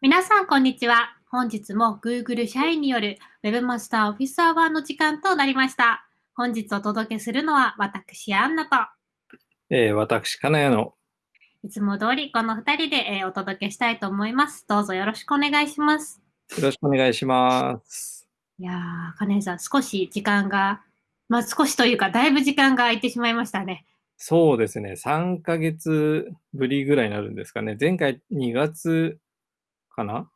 皆さん、こんにちは。本日も Google 社員による Webmaster Office Hour の時間となりました。本日お届けするのは私、アンナと、えー、私、金谷の、いつも通りこの2人で、えーお届けしたいと思います。どうぞよろしくお願いします。よろしくお願いします。いやー、金井さん、少し時間が、まあ少しというか、だいぶ時間が空いてしまいましたね。そうですね、3ヶ月ぶりぐらいになるんですかね。前回2月かな？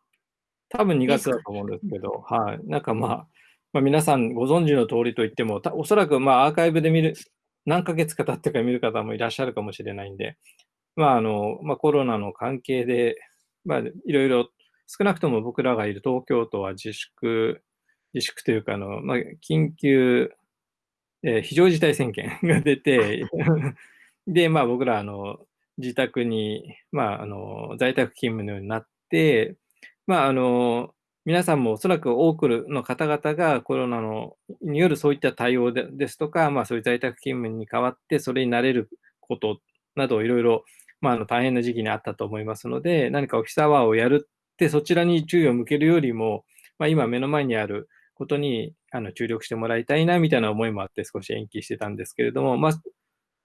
多分2月だと思うんですけど、はい。なんかまあ、まあ、皆さんご存知の通りといっても、たおそらくまあアーカイブで見る、何ヶ月か経ってから見る方もいらっしゃるかもしれないんで、まああの、まあコロナの関係で、まあいろいろ、少なくとも僕らがいる東京都は自粛、自粛というかあの、まあ、緊急、えー非常事態宣言が出て、で、まあ僕らあの、自宅に、まああの、在宅勤務のようになって、まああの、皆さんもおそらく多くの方々がコロナのによるそういった対応でですとか、まあそういう在宅勤務に代わってそれに慣れることなどいろいろ、まああの大変な時期にあったと思いますので、何かオフィスアワーをやるってそちらに注意を向けるよりも、まあ今目の前にあることにあの注力してもらいたいなみたいな思いもあって少し延期してたんですけれども、まあ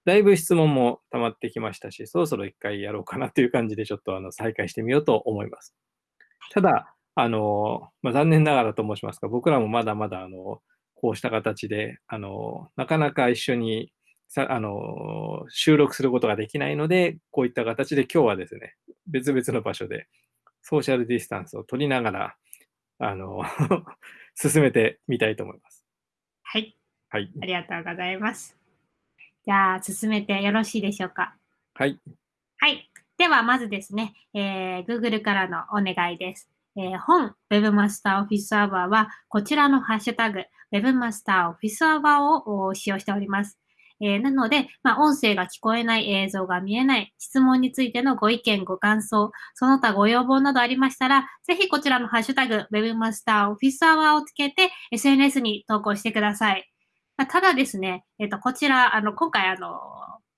だいぶ質問も溜まってきましたし、そろそろ一回やろうかなという感じでちょっとあの再開してみようと思います。ただ、あの、まあ、残念ながらと申しますか、僕らもまだまだ、あの、こうした形で、あの、なかなか一緒にさ、あの、収録することができないので、こういった形で今日はですね、別々の場所でソーシャルディスタンスを取りながら、あの、進めてみたいと思います。はい、はい。ありがとうございます。じゃあ、進めてよろしいでしょうか？はい。はい。では、まずですね、えー Google からのお願いです。えー本 Webmaster Office Hour は、こちらのハッシュタグ Webmaster Office Hour をお使用しております。えーなので、まあ、音声が聞こえない、映像が見えない、質問についてのご意見、ご感想、その他ご要望などありましたら、ぜひこちらのハッシュタグ Webmaster Office Hour をつけて SNS に投稿してください。まあただですね、えっ、と、こちら、あの、今回、あの、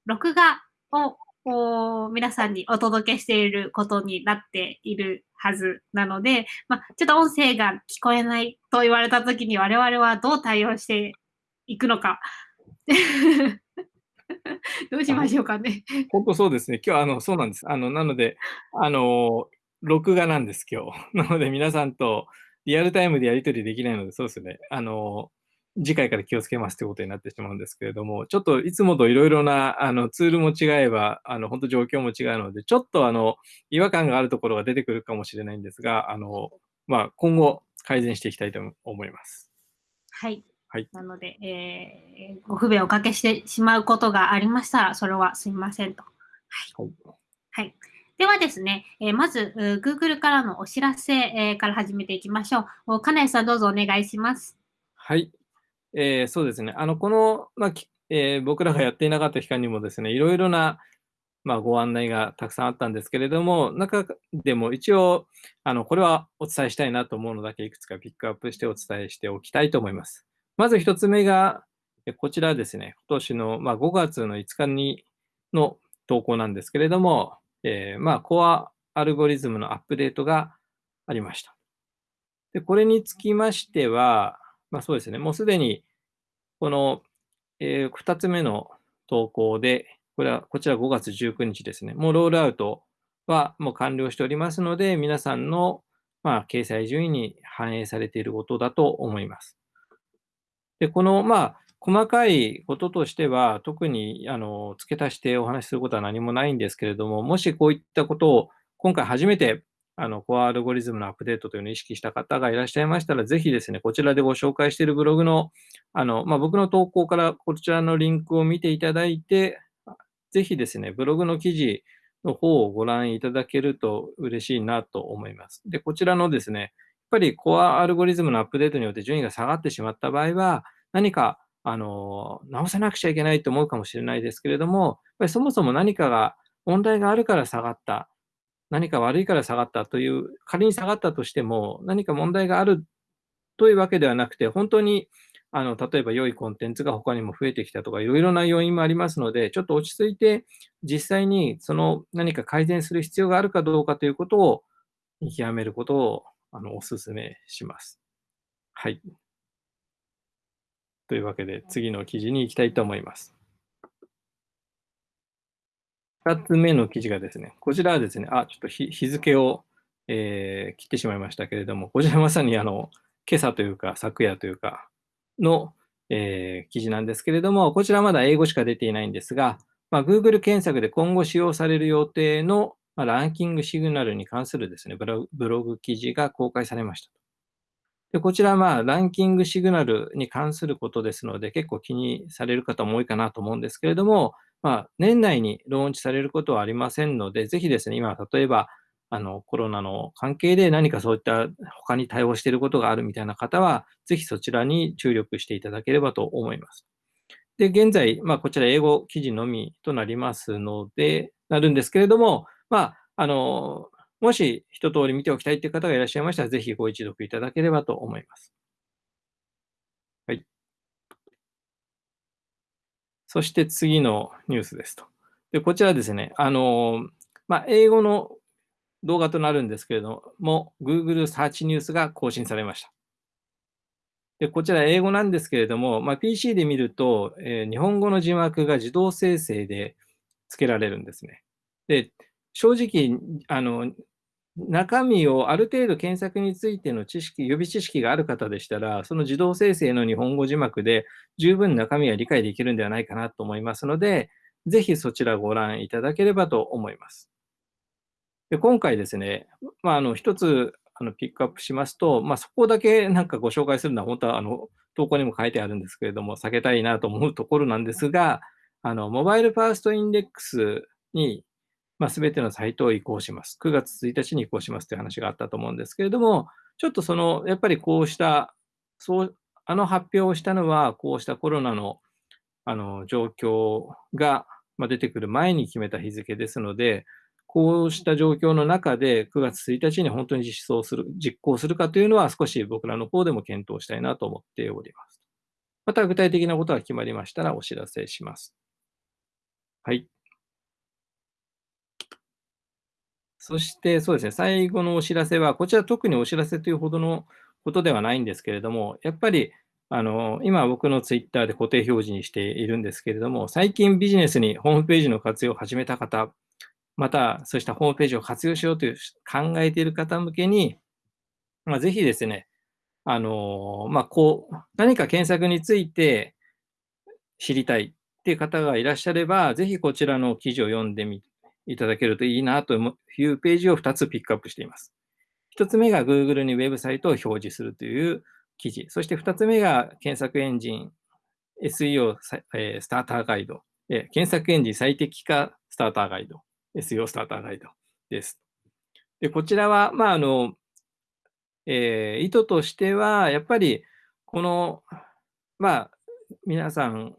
録画をこう皆さんにお届けしていることになっているはずなので、まあ、ちょっと音声が聞こえないと言われたときに我々はどう対応していくのか。どうしましょうかね。本当そうですね。今日、あの、そうなんです。あの、なので、あの、録画なんです、今日。なので、皆さんとリアルタイムでやり取りできないので、そうですね。あの、次回から気をつけますということになってしまうんですけれども、ちょっといつもといろいろなあのツールも違えば、あの本当状況も違うので、ちょっとあの違和感があるところが出てくるかもしれないんですが、あのまあ、今後改善していきたいと思います。はい。はいなので、えーご不便をおかけしてしまうことがありましたら、それはすいませんと。はいはい。ではですね、えーまず、Google からのお知らせ、えーから始めていきましょう。お金井さん、どうぞお願いします。はい。えーそうですね。あの、この、まあえー僕らがやっていなかった期間にもですね、いろいろな、まあ、ご案内がたくさんあったんですけれども、中でも一応、あの、これはお伝えしたいなと思うのだけいくつかピックアップしてお伝えしておきたいと思います。まず一つ目が、こちらですね、今年の、まあ、5月の5日にの投稿なんですけれども、えーまあ、コアアルゴリズムのアップデートがありました。で、これにつきましては、まあそうですね、もうすでに、この、え2つ目の投稿で、これは、こちら5月19日ですね、もうロールアウトはもう完了しておりますので、皆さんの、まあ、掲載順位に反映されていることだと思います。で、この、まあ、細かいこととしては、特にあの付け足してお話しすることは何もないんですけれども、もしこういったことを今回初めてあのコアアルゴリズムのアップデートというのを意識した方がいらっしゃいましたら、ぜひですね、こちらでご紹介しているブログの、あのまあ、僕の投稿からこちらのリンクを見ていただいて、ぜひですね、ブログの記事の方をご覧いただけると嬉しいなと思います。で、こちらのですね、やっぱりコアアルゴリズムのアップデートによって順位が下がってしまった場合は、何かあの直さなくちゃいけないと思うかもしれないですけれども、やっぱりそもそも何かが問題があるから下がった、何か悪いから下がったという、仮に下がったとしても、何か問題があるというわけではなくて、本当にあの例えば良いコンテンツが他にも増えてきたとか、いろいろな要因もありますので、ちょっと落ち着いて、実際にその何か改善する必要があるかどうかということを見極めることをあのお勧めします。はい。というわけで、次の記事に行きたいと思います。2つ目の記事がですね、こちらはですね、あ、ちょっと日付を、えー、切ってしまいましたけれども、こちらまさにあの今朝というか、昨夜というかの、えー、記事なんですけれども、こちらまだ英語しか出ていないんですが、まあ、Google 検索で今後使用される予定の、まあ、ランキングシグナルに関するですねブロブログ記事が公開されました。でこちらまあランキングシグナルに関することですので、結構気にされる方も多いかなと思うんですけれども、まあ、年内にローンチされることはありませんので、ぜひですね、今、例えばあのコロナの関係で何かそういった他に対応していることがあるみたいな方は、ぜひそちらに注力していただければと思います。で、現在、まあ、こちら英語記事のみとなりますので、なるんですけれども、まあ、あの、もし一通り見ておきたいという方がいらっしゃいましたら、ぜひご一読いただければと思います。はい。そして次のニュースですと。で、こちらですね、あの、まあ、英語の動画となるんですけれども、Google サーチニュースが更新されました。でこちら英語なんですけれども、まあ、PC で見ると、えー、日本語の字幕が自動生成で付けられるんですね。で、正直、あの、中身をある程度検索についての知識、予備知識がある方でしたら、その自動生成の日本語字幕で十分中身は理解できるんではないかなと思いますので、ぜひそちらご覧いただければと思います。で今回ですね、まあ、あの一つあのピックアップしますと、まあ、そこだけなんかご紹介するのは、本当はあの投稿にも書いてあるんですけれども、避けたいなと思うところなんですが、あのモバイルファーストインデックスに、まあ、全てのサイトを移行します。9月1日に移行しますという話があったと思うんですけれども、ちょっとその、やっぱりこうした、そうあの発表をしたのは、こうしたコロナのあの状況が出てくる前に決めた日付ですので、こうした状況の中で9月1日に本当に実装する、実行するかというのは少し僕らの方でも検討したいなと思っております。また具体的なことが決まりましたらお知らせします。はい。そしてそうですね、最後のお知らせは、こちら特にお知らせというほどのことではないんですけれども、やっぱりあの今僕のツイッターで固定表示にしているんですけれども、最近ビジネスにホームページの活用を始めた方、また、そうしたホームページを活用しようという考えている方向けに、まあ、ぜひですね、あのまあ、こう、何か検索について知りたいっていう方がいらっしゃれば、ぜひこちらの記事を読んでみいただけるといいなというページを2つピックアップしています。1つ目が Google にウェブサイトを表示するという記事。そして2つ目が検索エンジン SEO スターターガイド。検索エンジン最適化スターターガイド。SEO スターターガイドです。で、こちらは、まあ、あの、えー、意図としては、やっぱり、この、まあ、皆さん、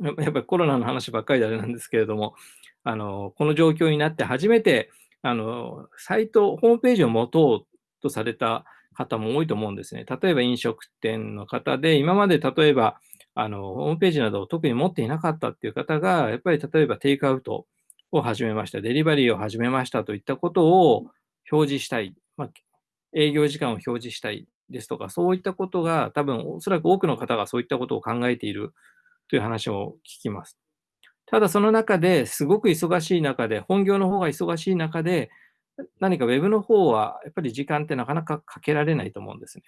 やっぱりコロナの話ばっかりであれなんですけれども、あの、この状況になって初めて、あの、サイト、ホームページを持とうとされた方も多いと思うんですね。例えば飲食店の方で、今まで例えば、あの、ホームページなどを特に持っていなかったっていう方が、やっぱり例えばテイクアウトを始めました、デリバリーを始めましたといったことを表示したい、まあ、営業時間を表示したいですとか、そういったことが多分おそらく多くの方がそういったことを考えているという話を聞きます。ただその中ですごく忙しい中で、本業の方が忙しい中で、何か Web の方はやっぱり時間ってなかなかかけられないと思うんですね。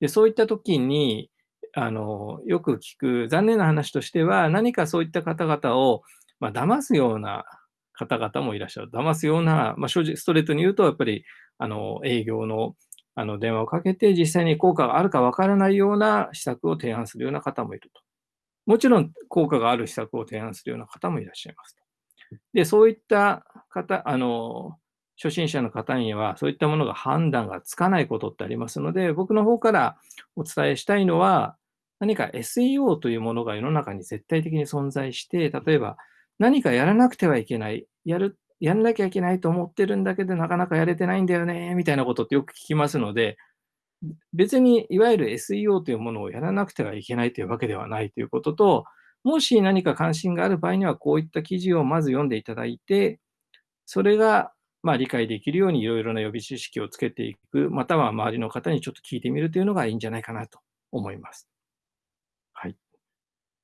でそういった時にあのよく聞く残念な話としては何かそういった方々を、まあ、騙すような方々もいらっしゃる。騙すような、まあ、正直、ストレートに言うと、やっぱり、あの、営業の、あの、電話をかけて、実際に効果があるかわからないような施策を提案するような方もいると。もちろん、効果がある施策を提案するような方もいらっしゃいます。で、そういった方、あの、初心者の方には、そういったものが判断がつかないことってありますので、僕の方からお伝えしたいのは、何か SEO というものが世の中に絶対的に存在して、例えば何かやらなくてはいけない、やる、やんなきゃいけないと思ってるんだけど、なかなかやれてないんだよね、みたいなことってよく聞きますので、別にいわゆる SEO というものをやらなくてはいけないというわけではないということと、もし何か関心がある場合には、こういった記事をまず読んでいただいて、それがまあ、理解できるようにいろいろな予備知識をつけていく、または周りの方にちょっと聞いてみるというのがいいんじゃないかなと思います。はい。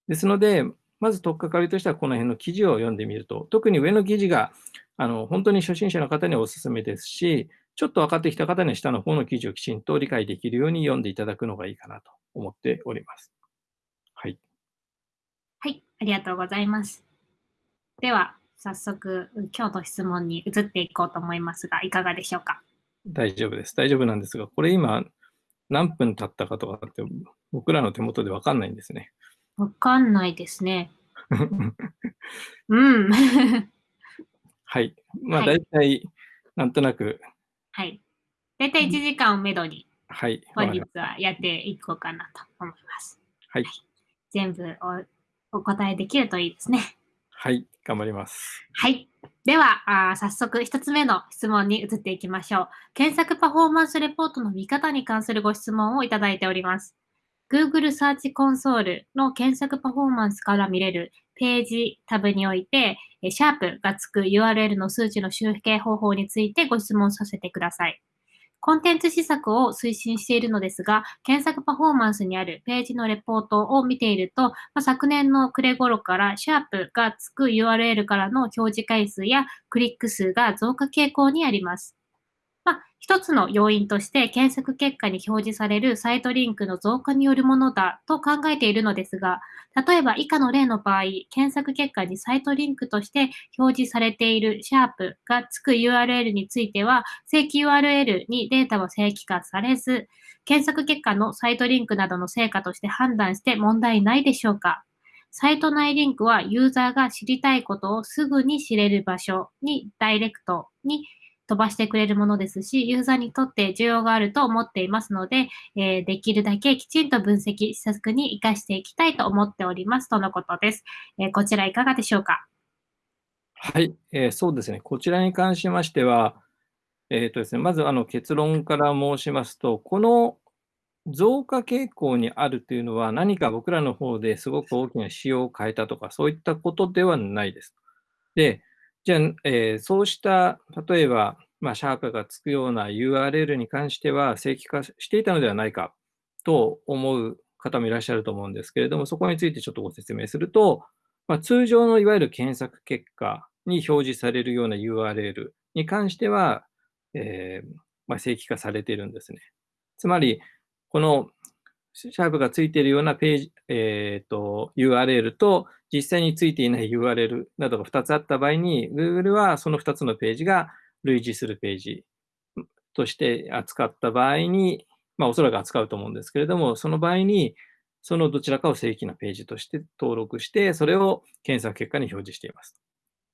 ですので、まず取っかかりとしてはこの辺の記事を読んでみると、特に上の記事があの本当に初心者の方にはお勧めですし、ちょっと分かってきた方には下の方の記事をきちんと理解できるように読んでいただくのがいいかなと思っております。はい。はい、ありがとうございます。では、早速、今日の質問に移っていこうと思いますが、いかがでしょうか？大丈夫です。大丈夫なんですが、これ今、何分経ったかとかって、僕らの手元で分かんないんですね。分かんないですね。うん。はい。まあ、大体、なんとなく。はい。大体1時間をめどに、はい。本日はやっていこうかなと思います。はい。はい、全部おお答えできるといいですね。はい。頑張ります。はい。では、あ早速1つ目の質問に移っていきましょう。検索パフォーマンスレポートの見方に関するご質問をいただいております。Google サーチコンソールの検索パフォーマンスから見れるページタブにおいて、シャープがつく URL の数値の集計方法についてご質問させてください。コンテンツ施策を推進しているのですが、検索パフォーマンスにあるページのレポートを見ていると、まあ、昨年の暮れ頃からシャープがつく URL からの表示回数やクリック数が増加傾向にあります。一つの要因として検索結果に表示されるサイトリンクの増加によるものだと考えているのですが、例えば以下の例の場合、検索結果にサイトリンクとして表示されているシャープがつく URL については、正規 URL にデータは正規化されず、検索結果のサイトリンクなどの成果として判断して問題ないでしょうか？サイト内リンクはユーザーが知りたいことをすぐに知れる場所にダイレクトに飛ばしてくれるものですし、ユーザーにとって需要があると思っていますので、えー、できるだけきちんと分析、施策に活かしていきたいと思っておりますとのことです。えー、こちらいかがでしょうか？はい、えー、そうですね。こちらに関しましては、えーとですね、まずあの結論から申しますと、この増加傾向にあるというのは、何か僕らの方ですごく大きな仕様を変えたとか、そういったことではないです。で、じゃあ、えー、そうした、例えば、まあ、シャープがつくような URL に関しては正規化していたのではないかと思う方もいらっしゃると思うんですけれども、そこについてちょっとご説明すると、まあ、通常のいわゆる検索結果に表示されるような URL に関しては、えー、まあ、正規化されているんですね。つまり、このシャープがついているようなページ、えーと、URL と実際についていない URL などが2つあった場合に、Google はその2つのページが類似するページとして扱った場合に、まあ、おそらく扱うと思うんですけれども、その場合に、そのどちらかを正規なページとして登録して、それを検索結果に表示しています。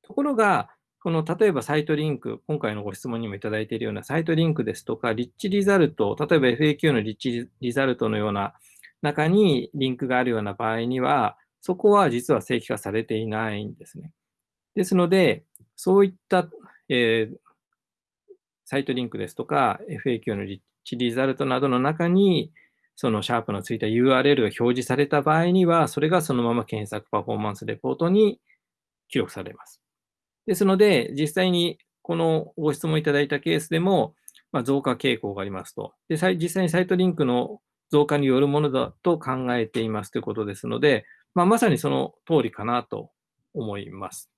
ところが、この例えばサイトリンク、今回のご質問にもいただいているようなサイトリンクですとか、リッチリザルト、例えば FAQ のリッチリザルトのような中にリンクがあるような場合には、そこは実は正規化されていないんですね。ですので、そういった、えー、サイトリンクですとか、FAQ のリッチリザルトなどの中に、そのシャープのついた URL が表示された場合には、それがそのまま検索パフォーマンスレポートに記録されます。ですので、実際にこのご質問いただいたケースでも、まあ、増加傾向がありますと。で実際にサイトリンクの増加によるものだと考えていますということですので、まあ、まさにその通りかなと思います。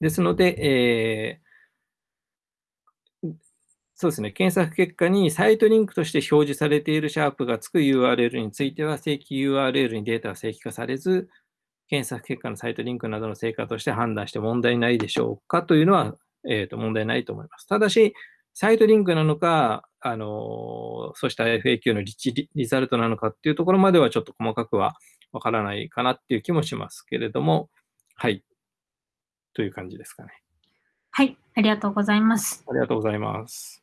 ですので、えー、そうですね、検索結果にサイトリンクとして表示されているシャープがつく URL については、正規 URL にデータが正規化されず、検索結果のサイトリンクなどの成果として判断して問題ないでしょうかというのは、えー、と問題ないと思います。ただし、サイトリンクなのか、あのそうした FAQ のリッチリザルトなのかっていうところまではちょっと細かくはわからないかなっていう気もしますけれども、はい。という感じですかね。はい、ありがとうございます。ありがとうございます。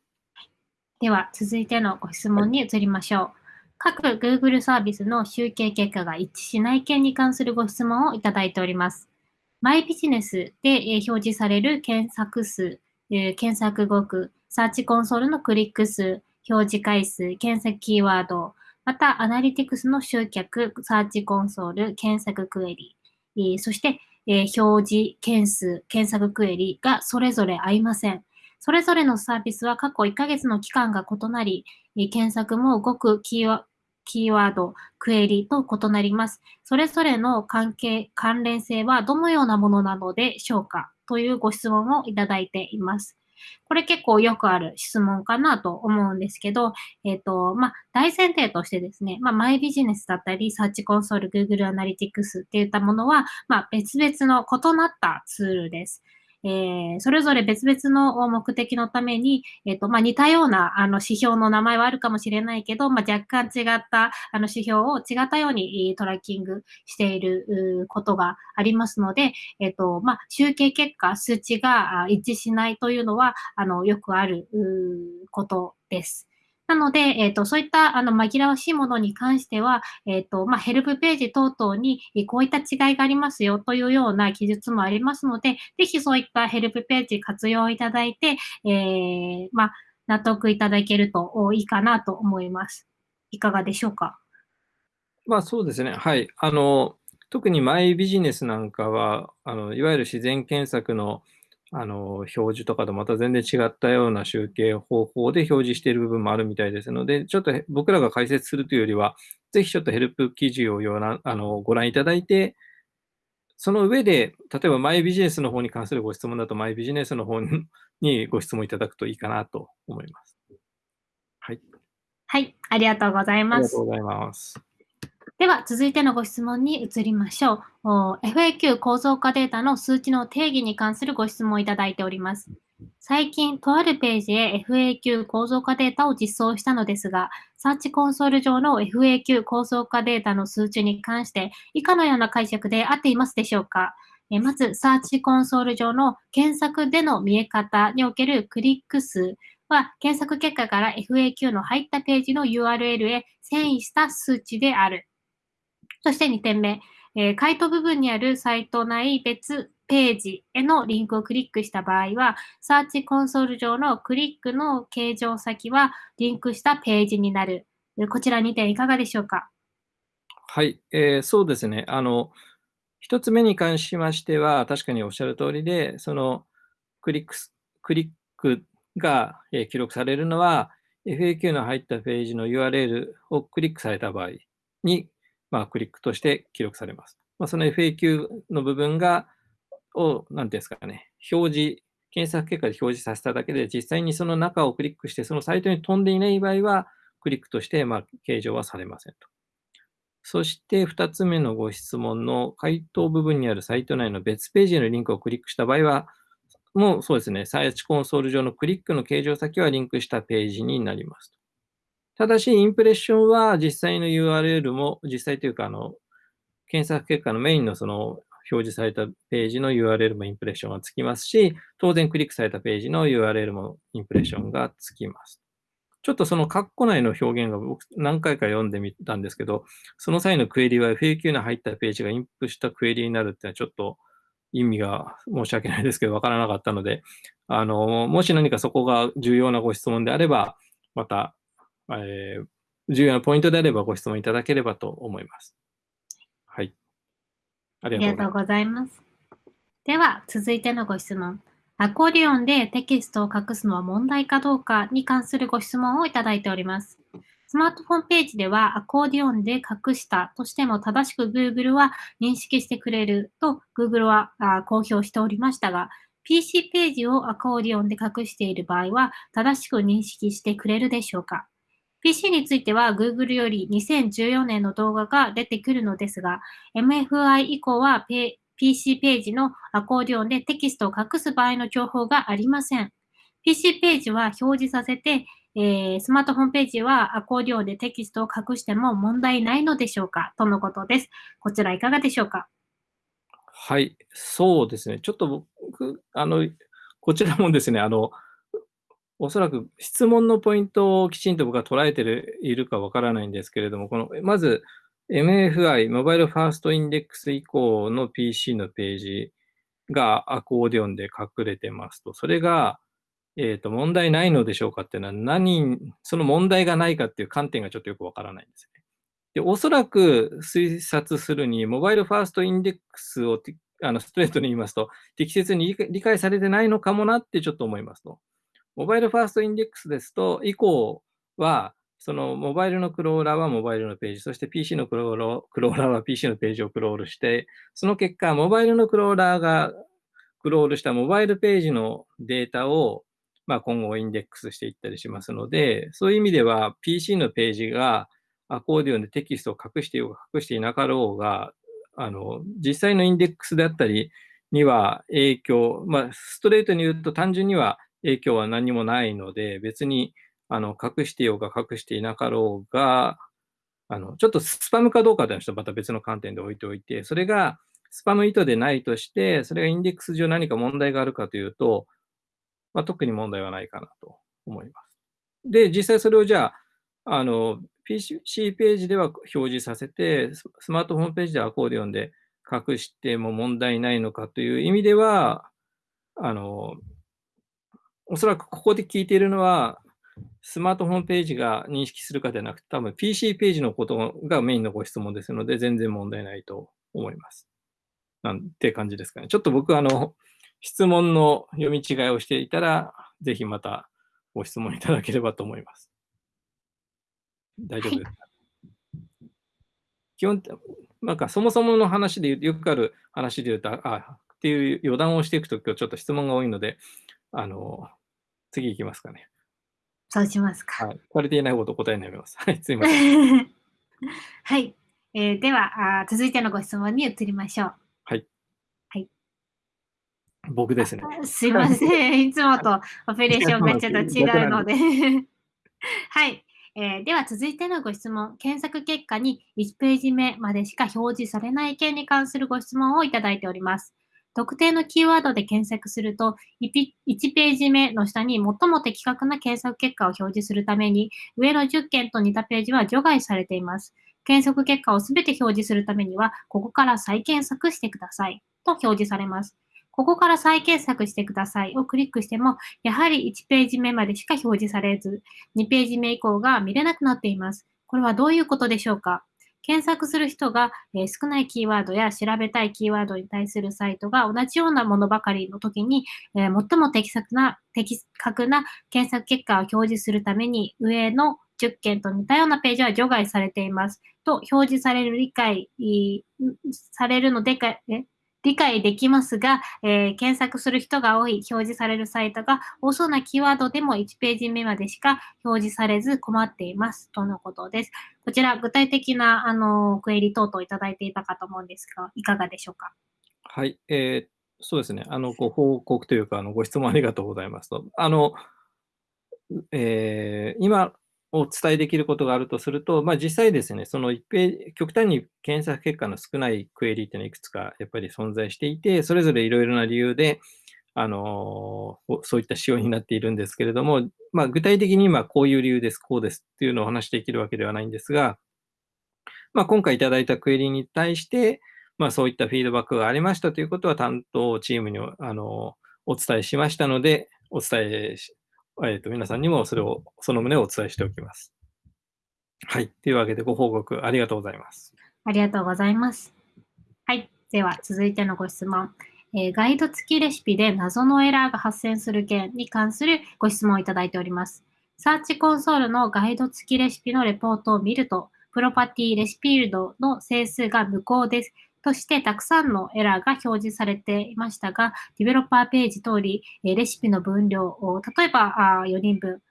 では、続いてのご質問に移りましょう。はい各 Google サービスの集計結果が一致しない件に関するご質問をいただいております。マイビジネスで表示される検索数、検索語句、サーチコンソールのクリック数、表示回数、検索キーワード、またアナリティクスの集客、サーチコンソール、検索クエリ、そして、表示件数、検索クエリがそれぞれ合いません。それぞれのサービスは過去1ヶ月の期間が異なり、検索もごくキーワキーワード、クエリと異なります。それぞれの関係、関連性はどのようなものなのでしょうかというご質問をいただいています。これ結構よくある質問かなと思うんですけど、えっ、ー、と、まあ、大前提としてですね、まあ、マイビジネスだったり、サーチコンソール、Google アナリティクスっていったものは、まあ、別々の異なったツールです。えー、それぞれ別々の目的のために、えっ、ー、と、まあ、似たような、あの、指標の名前はあるかもしれないけど、まあ、若干違った、あの、指標を違ったようにトラッキングしていることがありますので、えっ、ー、と、まあ、集計結果、数値が一致しないというのは、あの、よくあることです。なので、えっ、ー、と、そういったあの紛らわしいものに関しては、えっ、ー、と、まあ、ヘルプページ等々にこういった違いがありますよというような記述もありますので、ぜひそういったヘルプページ活用いただいて、えー、まあ、納得いただけるといいかなと思います。いかがでしょうか？まあそうですね。はい。あの、特にマイビジネスなんかは、あのいわゆる自然検索のあの、表示とかとまた全然違ったような集計方法で表示している部分もあるみたいですので、ちょっと僕らが解説するというよりは、ぜひちょっとヘルプ記事をようなあのご覧いただいて、その上で、例えばマイビジネスの方に関するご質問だと、マイビジネスの方にご質問いただくといいかなと思います。はい。はい、ありがとうございます。ありがとうございます。では、続いてのご質問に移りましょう。FAQ 構造化データの数値の定義に関するご質問をいただいております。最近、とあるページへ FAQ 構造化データを実装したのですが、サーチコンソール上の FAQ 構造化データの数値に関して、以下のような解釈で合っていますでしょうか？まず、サーチコンソール上の検索での見え方におけるクリック数は、検索結果から FAQ の入ったページの URL へ遷移した数値である。そして2点目、えー、回答部分にあるサイト内別ページへのリンクをクリックした場合は、サーチコンソール上のクリックの形状先はリンクしたページになる。こちら2点いかがでしょうか？はい、えー、そうですね。あの、1つ目に関しましては、確かにおっしゃる通りで、そのクリッククリックが、えー、記録されるのは、FAQ の入ったページの URL をクリックされた場合にまあ、クリックとして記録されます。まあ、その FAQ の部分が、を、なんていうんですかね、表示、検索結果で表示させただけで、実際にその中をクリックして、そのサイトに飛んでいない場合は、クリックとして、まあ、計上はされませんと。そして2つ目のご質問の回答部分にあるサイト内の別ページへのリンクをクリックした場合は、もうそうですね、サーチコンソール上のクリックの形状先はリンクしたページになりますと。ただし、インプレッションは実際の URL も、実際というか、あの、検索結果のメインのその表示されたページの URL もインプレッションがつきますし、当然クリックされたページの URL もインプレッションがつきます。ちょっとその括弧内の表現が僕何回か読んでみたんですけど、その際のクエリは FAQ の入ったページがインプしたクエリになるっていうのはちょっと意味が申し訳ないですけど、わからなかったので、あの、もし何かそこが重要なご質問であれば、またえー、重要なポイントであればご質問いただければと思います。はい。ありがとうございます。では、続いてのご質問。アコーディオンでテキストを隠すのは問題かどうかに関するご質問をいただいております。スマートフォンページではアコーディオンで隠したとしても正しく Google は認識してくれると Google は公表しておりましたが、PC ページをアコーディオンで隠している場合は正しく認識してくれるでしょうか？PC については Google より2014年の動画が出てくるのですが、MFI 以降は PC ページのアコーディオンでテキストを隠す場合の情報がありません。PC ページは表示させて、えー、スマートフォンページはアコーディオンでテキストを隠しても問題ないのでしょうか？とのことです。こちらいかがでしょうか？はい、そうですね。ちょっと僕、あの、こちらもですね、あの、おそらく質問のポイントをきちんと僕は捉えているかわからないんですけれども、このまず MFI、モバイルファーストインデックス以降の PC のページがアコーディオンで隠れてますと、それが、えー、と問題ないのでしょうかっていうのは何、その問題がないかっていう観点がちょっとよくわからないんですね。でおそらく推察するに、モバイルファーストインデックスをあのストレートに言いますと、適切に理解されてないのかもなってちょっと思いますと。モバイルファーストインデックスですと、以降は、そのモバイルのクローラーはモバイルのページ、そして PC のクローラークローラーは PC のページをクロールして、その結果、モバイルのクローラーがクロールしたモバイルページのデータを、まあ、今後インデックスしていったりしますので、そういう意味では PC のページがアコーディオンでテキストを隠していようが隠していなかろうが、あの、実際のインデックスであったりには影響、まあ、ストレートに言うと単純には影響は何もないので、別にあの隠してようが隠していなかろうが、あのちょっとスパムかどうかというのはまた別の観点で置いておいて、それがスパム意図でないとして、それがインデックス上何か問題があるかというと、まあ、特に問題はないかなと思います。で、実際それをじゃあ、あの、PC ページでは表示させて、スマートフォンページでアコーディオンで隠しても問題ないのかという意味では、あの、おそらくここで聞いているのは、スマートフォンページが認識するかではなくて、多分 PC ページのことがメインのご質問ですので、全然問題ないと思います。なんて感じですかね。ちょっと僕、あの、質問の読み違いをしていたら、ぜひまたご質問いただければと思います。大丈夫ですか、はい、基本、なんかそもそもの話でよくある話で言うと、あ、っていう余談をしていくと今日ちょっと質問が多いので、あの、次いきますかね。そうしますか。はい。足りていないこと答えになります。はい、すいません。はい。えー、ではあ、続いてのご質問に移りましょう。はい。はい。僕ですね。すいません。いつもとオペレーションがちょっと 違うので。はい。えー、では続いてのご質問。検索結果に1ページ目までしか表示されない件に関するご質問をいただいております。特定のキーワードで検索すると、1ページ目の下に最も的確な検索結果を表示するために、上の10件と似たページは除外されています。検索結果をすべて表示するためには、ここから再検索してくださいと表示されます。ここから再検索してくださいをクリックしても、やはり1ページ目までしか表示されず、2ページ目以降が見れなくなっています。これはどういうことでしょうか？検索する人が、え少ないキーワードや調べたいキーワードに対するサイトが同じようなものばかりの時に、え最も的確な的確な検索結果を表示するために上の10件と似たようなページは除外されています。と表示される理解されるのでか、え理解できますが、えー、検索する人が多い表示されるサイトが多そうなキーワードでも1ページ目までしか表示されず困っています。とのことです。こちら、具体的な、あの、クエリ等々いただいていたかと思うんですが、いかがでしょうか？はい。えー、そうですね。あの、ご報告というか、あの、ご質問ありがとうございますと。あの、えー、今、を伝えできることがあるとすると、まあ、実際ですね、その一平、極端に検索結果の少ないクエリっていうのはいくつかやっぱり存在していて、それぞれいろいろな理由で、あのそういった仕様になっているんですけれども、まあ、具体的に今こういう理由です、こうですっていうのをお話しできるわけではないんですが、まあ、今回いただいたクエリに対して、まあ、そういったフィードバックがありましたということは担当チームにあのお伝えしましたので、お伝ええっ、ー、と、皆さんにもそれを、その旨をお伝えしておきます。はい。というわけでご報告ありがとうございます。ありがとうございます。はい。では、続いてのご質問。えー、ガイド付きレシピで謎のエラーが発生する件に関するご質問をいただいております。サーチコンソールのガイド付きレシピのレポートを見ると、プロパティレシピールドの整数が無効です。としてたくさんのエラーが表示されていましたが、ディベロッパーページ通り、レシピの分量を、例えば4人分、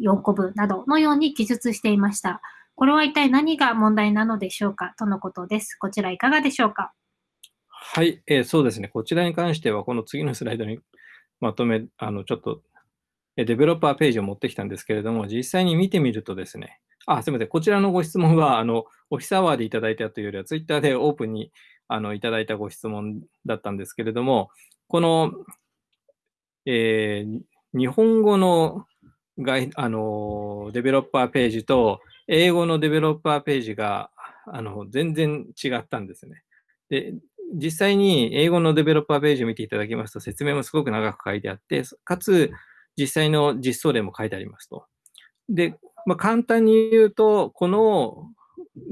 4個分などのように記述していました。これは一体何が問題なのでしょうか？とのことです。こちらいかがでしょうか？はい、えー、そうですね。こちらに関しては、この次のスライドにまとめ、あの、ちょっと、デベロッパーページを持ってきたんですけれども、実際に見てみるとですね、あ、すみません。こちらのご質問は、あの、オフィスアワーでいただいたというよりは、ツイッターでオープンにあのいただいたご質問だったんですけれども、この、えー、日本語のあのデベロッパーページと英語のデベロッパーページがあの全然違ったんですね。で、実際に英語のデベロッパーページを見ていただきますと、説明もすごく長く書いてあって、かつ実際の実装例も書いてありますと。で、まあ、簡単に言うと、この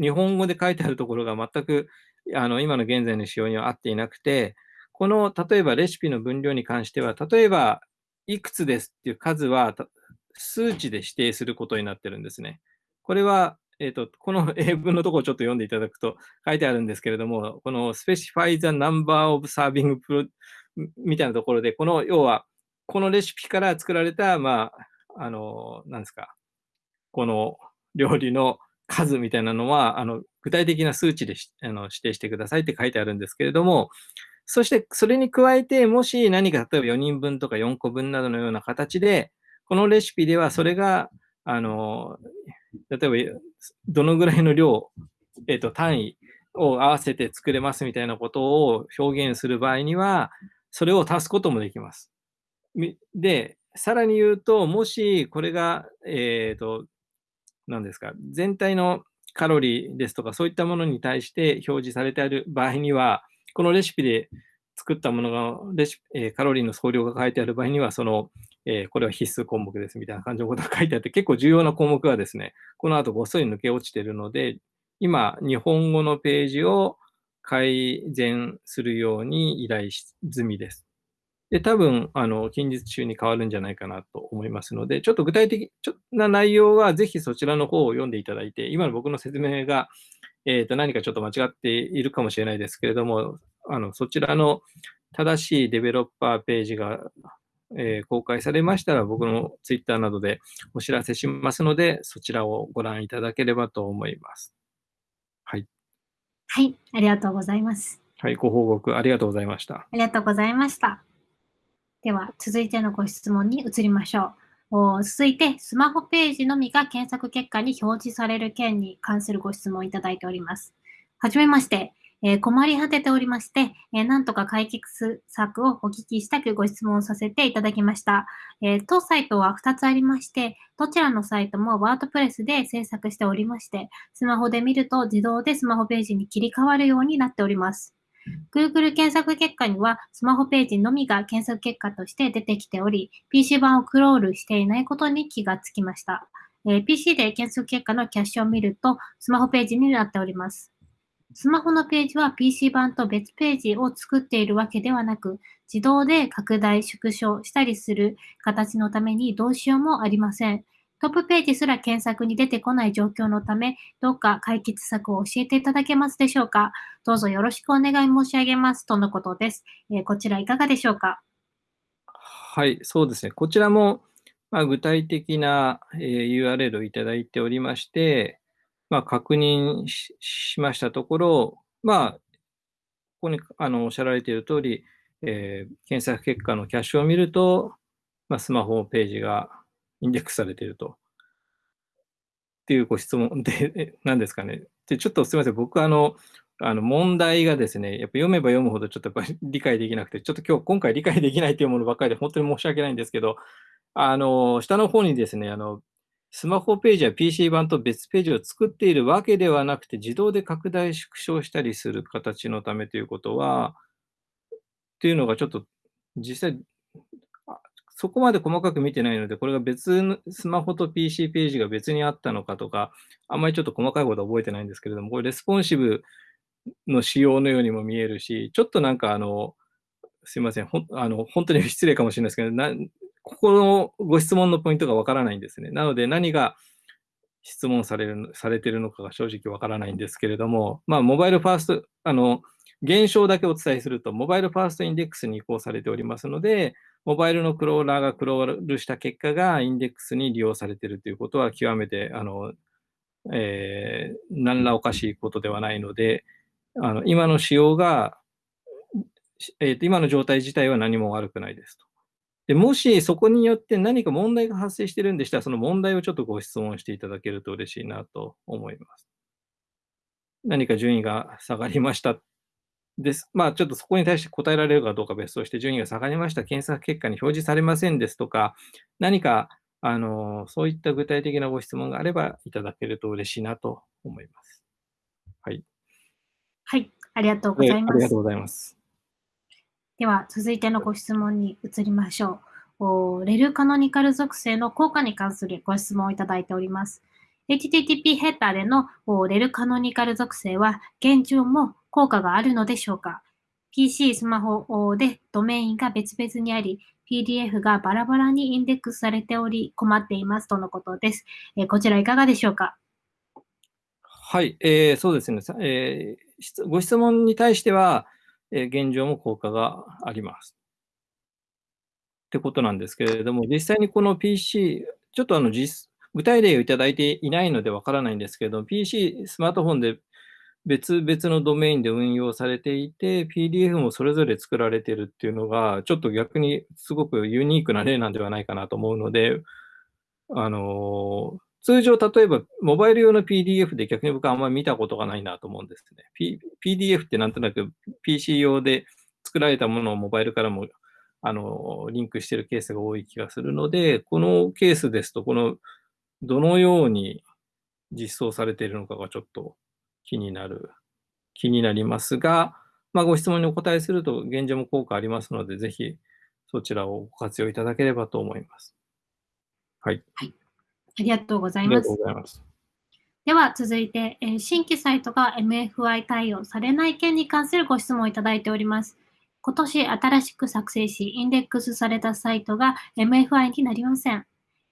日本語で書いてあるところが全くあの、今の現在の仕様には合っていなくて、この、例えばレシピの分量に関しては、例えば、いくつですっていう数は、数値で指定することになってるんですね。これは、えっ、ー、と、この英文のところをちょっと読んでいただくと書いてあるんですけれども、この specify the number of serving みたいなところで、この要は、このレシピから作られた、まあ、あの、なんですか、この料理の数みたいなのは、あの、具体的な数値であの指定してくださいって書いてあるんですけれども、そしてそれに加えて、もし何か例えば4人分とか4個分などのような形で、このレシピではそれが、あの、例えばどのぐらいの量、えっ、ー、と、単位を合わせて作れますみたいなことを表現する場合には、それを足すこともできます。で、さらに言うと、もしこれが、えっ、ー、と、何ですか、全体のカロリーですとか、そういったものに対して表示されている場合には、このレシピで作ったものがレシピ、え、カロリーの総量が書いてある場合には、その、えー、これは必須項目ですみたいな感じのことが書いてあって、結構重要な項目がですね、この後ごっそり抜け落ちているので、今、日本語のページを改善するように依頼済みです。で、多分、あの、近日中に変わるんじゃないかなと思いますので、ちょっと具体的な内容は、ぜひそちらの方を読んでいただいて、今の僕の説明が、えっ、ー、と、何かちょっと間違っているかもしれないですけれども、あの、そちらの正しいデベロッパーページが、えー、公開されましたら、僕のツイッターなどでお知らせしますので、そちらをご覧いただければと思います。はい。はい、ありがとうございます。はい、ご報告ありがとうございました。ありがとうございました。では、続いてのご質問に移りましょう。続いて、スマホページのみが検索結果に表示される件に関するご質問をいただいております。はじめまして。えー、困り果てておりまして、えー、なんとか解決策をお聞きしたくご質問させていただきました。えー、当サイトは2つありまして、どちらのサイトもワードプレスで制作しておりまして、スマホで見ると自動でスマホページに切り替わるようになっております。Google 検索結果にはスマホページのみが検索結果として出てきており、PC 版をクロールしていないことに気がつきました。え、PC で検索結果のキャッシュを見ると、スマホページになっております。スマホのページは PC 版と別ページを作っているわけではなく、自動で拡大、縮小したりする形のためにどうしようもありません。トップページすら検索に出てこない状況のため、どうか解決策を教えていただけますでしょうか？どうぞよろしくお願い申し上げます。とのことです。えー、こちらいかがでしょうか？はい、そうですね。こちらも、まあ、具体的な、えー、URL をいただいておりまして、まあ、確認しましたところ、まあ、ここにあのおっしゃられている通り、えー、検索結果のキャッシュを見ると、まあ、スマホページがインデックスされていると。っていうご質問で、何ですかね。で、ちょっとすみません。僕、あの、あの問題がですね、やっぱ読めば読むほどちょっとやっぱり理解できなくて、ちょっと今日、今回理解できないというものばっかりで、本当に申し訳ないんですけど、あの、下の方にですね、あの、スマホページや PC 版と別ページを作っているわけではなくて、自動で拡大縮小したりする形のためということは、っていうのがちょっと実際そこまで細かく見てないので、これが別のスマホと PC ページが別にあったのかとか、あんまりちょっと細かいことは覚えてないんですけれども、これレスポンシブの仕様のようにも見えるし、ちょっとなんかあの、すいません、ほあの本当に失礼かもしれないですけど、なここのご質問のポイントがわからないんですね。なので何が質問されるされてるのかが正直わからないんですけれども、まあ、モバイルファースト、あの、現象だけお伝えすると、モバイルファーストインデックスに移行されておりますので、モバイルのクローラーがクロールした結果がインデックスに利用されているということは極めて、あの、えー、何らおかしいことではないので、あの今の仕様が、えーと、今の状態自体は何も悪くないですと。でもしそこによって何か問題が発生しているんでしたら、その問題をちょっとご質問していただけると嬉しいなと思います。何か順位が下がりましたです。まあ、ちょっとそこに対して答えられるかどうか別として、順位が下がりました、検索結果に表示されませんですとか、何か、あの、そういった具体的なご質問があればいただけると嬉しいなと思います。はい。はい、ありがとうございます。ありがとうございます。では、続いてのご質問に移りましょう。レルカノニカル属性の効果に関するご質問をいただいております。HTTP ヘッダーでのレルカノニカル属性は現状も効果があるのでしょうか？PC、スマホでドメインが別々にあり、PDF がバラバラにインデックスされており困っていますとのことです。えー、こちらいかがでしょうか？はい、えー、そうですね、えー。ご質問に対しては、えー、現状も効果があります。ってことなんですけれども、実際にこの PC、ちょっとあの実具体例をいただいていないのでわからないんですけど、PC、スマートフォンで別々のドメインで運用されていて、PDF もそれぞれ作られてるっていうのが、ちょっと逆にすごくユニークな例なんではないかなと思うので、あの通常、例えば、モバイル用の PDF で逆に僕はあんまり見たことがないなと思うんですね。P、PDF ってなんとなく PC 用で作られたものをモバイルからもあのリンクしてるケースが多い気がするので、このケースですと、このどのように実装されているのかがちょっと気になる、気になりますが、まあ、ご質問にお答えすると現状も効果ありますので、ぜひそちらをご活用いただければと思います。はい。はい、ありがとうございます。ますでは続いて、え新規サイトが MFI 対応されない件に関するご質問をいただいております。今年新しく作成し、インデックスされたサイトが MFI になりません。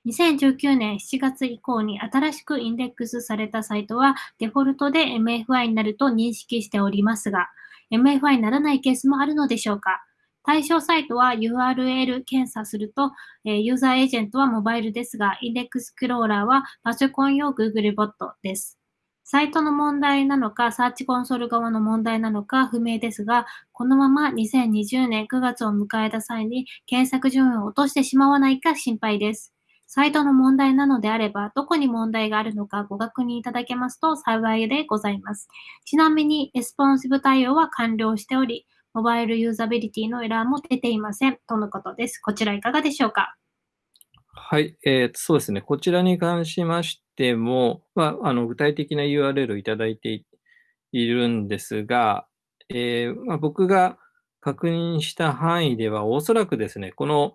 2019年7月以降に新しくインデックスされたサイトはデフォルトで MFI になると認識しておりますが、MFI にならないケースもあるのでしょうか？対象サイトは URL 検査すると、ユーザーエージェントはモバイルですが、インデックスクローラーはパソコン用 Google ボットです。サイトの問題なのか、サーチコンソール側の問題なのか不明ですが、このまま2020年9月を迎えた際に検索順位を落としてしまわないか心配です。サイトの問題なのであれば、どこに問題があるのかご確認いただけますと幸いでございます。ちなみに、レスポンシブ対応は完了しており、モバイルユーザビリティのエラーも出ていません。とのことです。こちらいかがでしょうか？はい、えー、そうですね。こちらに関しましても、まあ、あの具体的な URL をいただいているんですが、えーまあ、僕が確認した範囲では、おそらくですね、この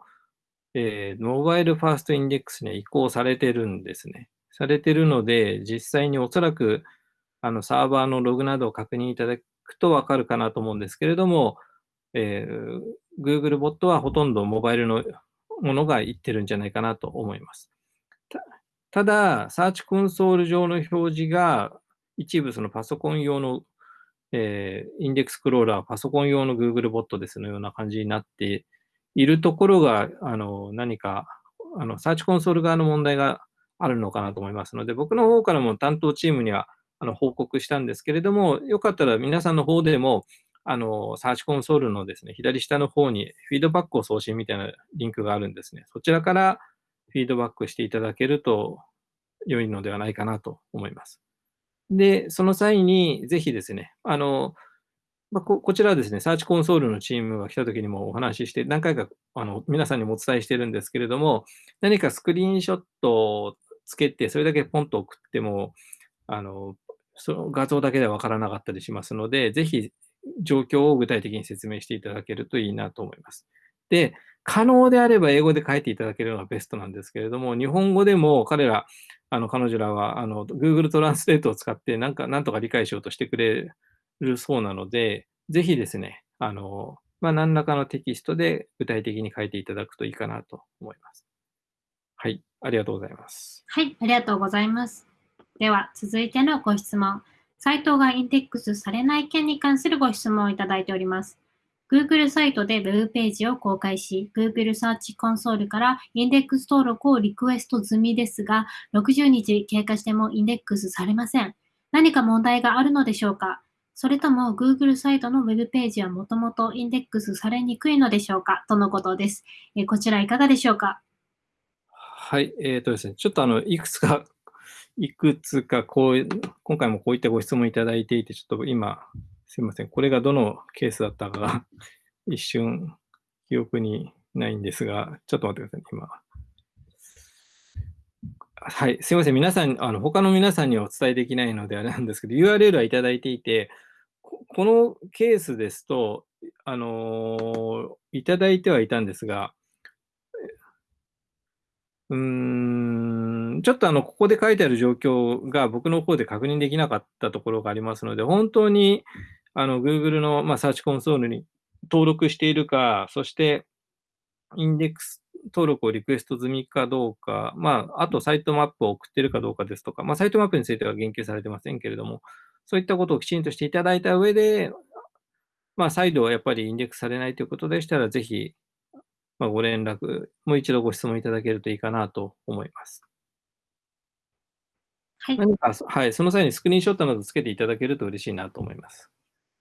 えー、モバイルファーストインデックスに移行されてるんですね。されてるので、実際におそらくあのサーバーのログなどを確認いただくとわかるかなと思うんですけれども、えー、Google ボットはほとんどモバイルのものがいってるんじゃないかなと思います。ただ、サーチコンソール上の表示が一部そのパソコン用の、えー、インデックスクローラー、パソコン用の Google ボットですのような感じになっているところが、あの、何か、あの、サーチコンソール側の問題があるのかなと思いますので、僕の方からも担当チームには、あの、報告したんですけれども、よかったら皆さんの方でも、あの、サーチコンソールのですね、左下の方にフィードバックを送信みたいなリンクがあるんですね。そちらからフィードバックしていただけると良いのではないかなと思います。で、その際に、ぜひですね、あの、まあ、ここちらはですね、サーチコンソールのチームが来た時にもお話しして、何回かあの皆さんにもお伝えしてるんですけれども、何かスクリーンショットをつけて、それだけポンと送っても、あのその画像だけでは分からなかったりしますので、ぜひ状況を具体的に説明していただけるといいなと思います。で、可能であれば英語で書いていただけるのがベストなんですけれども、日本語でも彼ら、あの彼女らはあの Google トランスレートを使ってなんか、なんとか理解しようとしてくれるそうなので、ぜひですね、あの、まあ、何らかのテキストで具体的に書いていただくといいかなと思います。はい、ありがとうございます。はい、ありがとうございます。では、続いてのご質問。サイトがインデックスされない件に関するご質問をいただいております。Google サイトで Web ページを公開し、Google サーチコンソールからインデックス登録をリクエスト済みですが、60日経過してもインデックスされません。何か問題があるのでしょうか？それとも Google サイトの Web ページはもともとインデックスされにくいのでしょうか？とのことです。えこちらいかがでしょうか？はい、えっ、ー、とですね、ちょっとあの、いくつか、いくつかこう、今回もこういったご質問いただいていて、ちょっと今、すいません、これがどのケースだったかが一瞬記憶にないんですが、ちょっと待ってください、今。はい、すみません、皆さん、あの他の皆さんにはお伝えできないのであれなんですけど、URL はいただいていて、このケースですと、あの、いただいてはいたんですが、うーん、ちょっとあの、ここで書いてある状況が僕の方で確認できなかったところがありますので、本当に、あの、Google の、まあ、サーチコンソールに登録しているか、そして、インデックス登録をリクエスト済みかどうか、まあ、あとサイトマップを送っているかどうかですとか、まあ、サイトマップについては言及されてませんけれども、そういったことをきちんとしていただいた上で、まあ、再度やっぱりインデックスされないということでしたら、ぜひ、まあ、ご連絡、もう一度ご質問いただけるといいかなと思います。はい。何か、はい、その際にスクリーンショットなどつけていただけると嬉しいなと思います。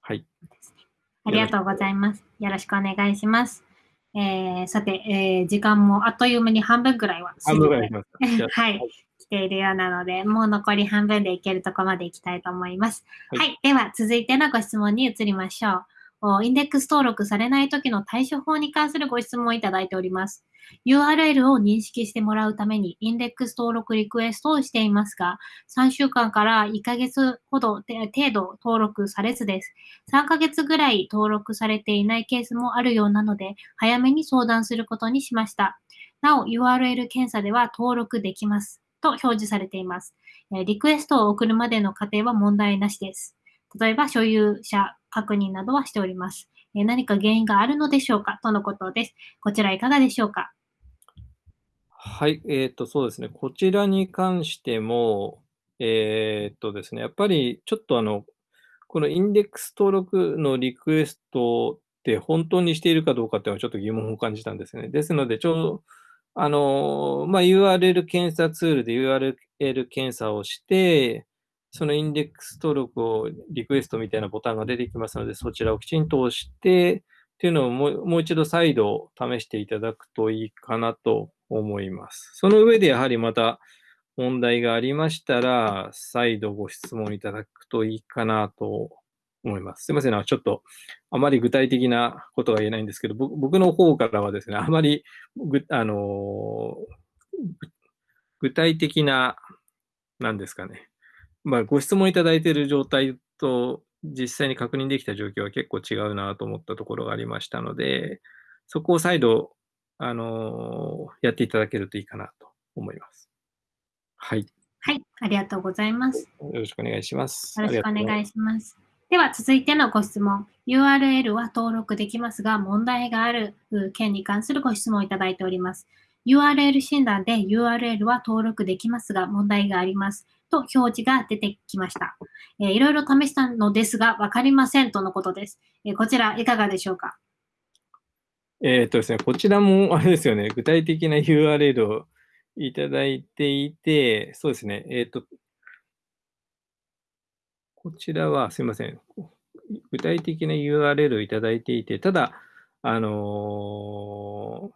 はい。ありがとうございます。よろしくお願いします。えー、さて、えー、時間もあっという間に半分ぐらいは半分ぐらい はい、来ているようなので、もう残り半分でいけるところまでいきたいと思います。はい、はい、では、続いてのご質問に移りましょう。インデックス登録されない時の対処法に関するご質問をいただいております。URL を認識してもらうためにインデックス登録リクエストをしていますが、3週間から1ヶ月ほど程度登録されずです。3ヶ月ぐらい登録されていないケースもあるようなので、早めに相談することにしました。なお、URL 検査では登録できますと表示されています。リクエストを送るまでの過程は問題なしです。例えば所有者確認などはしております。え何か原因があるのでしょうか？とのことです。こちらいかがでしょうか？はい、えっ、ー、と、そうですね。こちらに関しても、えっ、ー、とですね、やっぱりちょっとあの、このインデックス登録のリクエストって本当にしているかどうかっていうのはちょっと疑問を感じたんですね。ですので、ちょあの、まあ、URL 検査ツールで URL 検査をして、そのインデックス登録をリクエストみたいなボタンが出てきますので、そちらをきちんと押して、っていうのをもうもう一度再度試していただくといいかなと思います。その上でやはりまた問題がありましたら、再度ご質問いただくといいかなと思います。すいません、ちょっとあまり具体的なことが言えないんですけど、僕の方からはですね、あまりぐ、あの具体的な、なんですかね、まあ、ご質問いただいている状態と実際に確認できた状況は結構違うなと思ったところがありましたので、そこを再度、あのやっていただけるといいかなと思います。はい。はい、ありがとうございます。よろしくお願いします。よろしくお願いします。では続いてのご質問。URL は登録できますが、問題がある件に関するご質問をいただいております。URL 診断で URL は登録できますが、問題があります。と表示が出てきました。えー、いろいろ試したのですが、わかりませんとのことです。えー、こちら、いかがでしょうか？えっとですね、こちらも、あれですよね、具体的な URL をいただいていて、そうですね、えっ、と、こちらは、すいません、具体的な URL をいただいていて、ただ、あの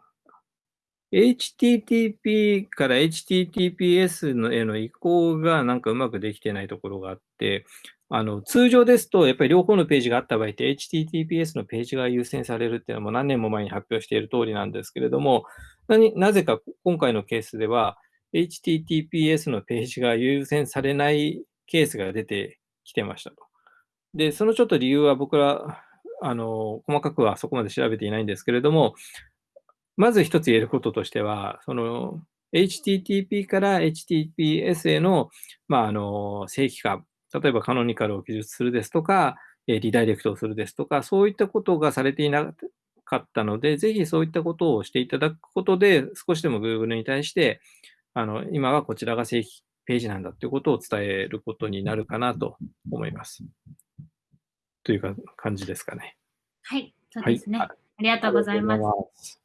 HTTP から HTTPS のへの移行がなんかうまくできてないところがあって、あの通常ですと、やっぱり両方のページがあった場合って HTTPS のページが優先されるっていうのも何年も前に発表している通りなんですけれども、なぜか今回のケースでは HTTPS のページが優先されないケースが出てきてましたと。で、そのちょっと理由は僕ら、あの、細かくはそこまで調べていないんですけれども、まず一つ言えることとしては、その HTTP から HTTPS への、まあ、あの正規化、例えばカノニカルを記述するですとか、リダイレクトをするですとか、そういったことがされていなかったので、ぜひそういったことをしていただくことで、少しでも Google に対して、あの今はこちらが正規ページなんだということを伝えることになるかなと思います。というか感じですかね。はい、そうですね。はい、ありがとうございます。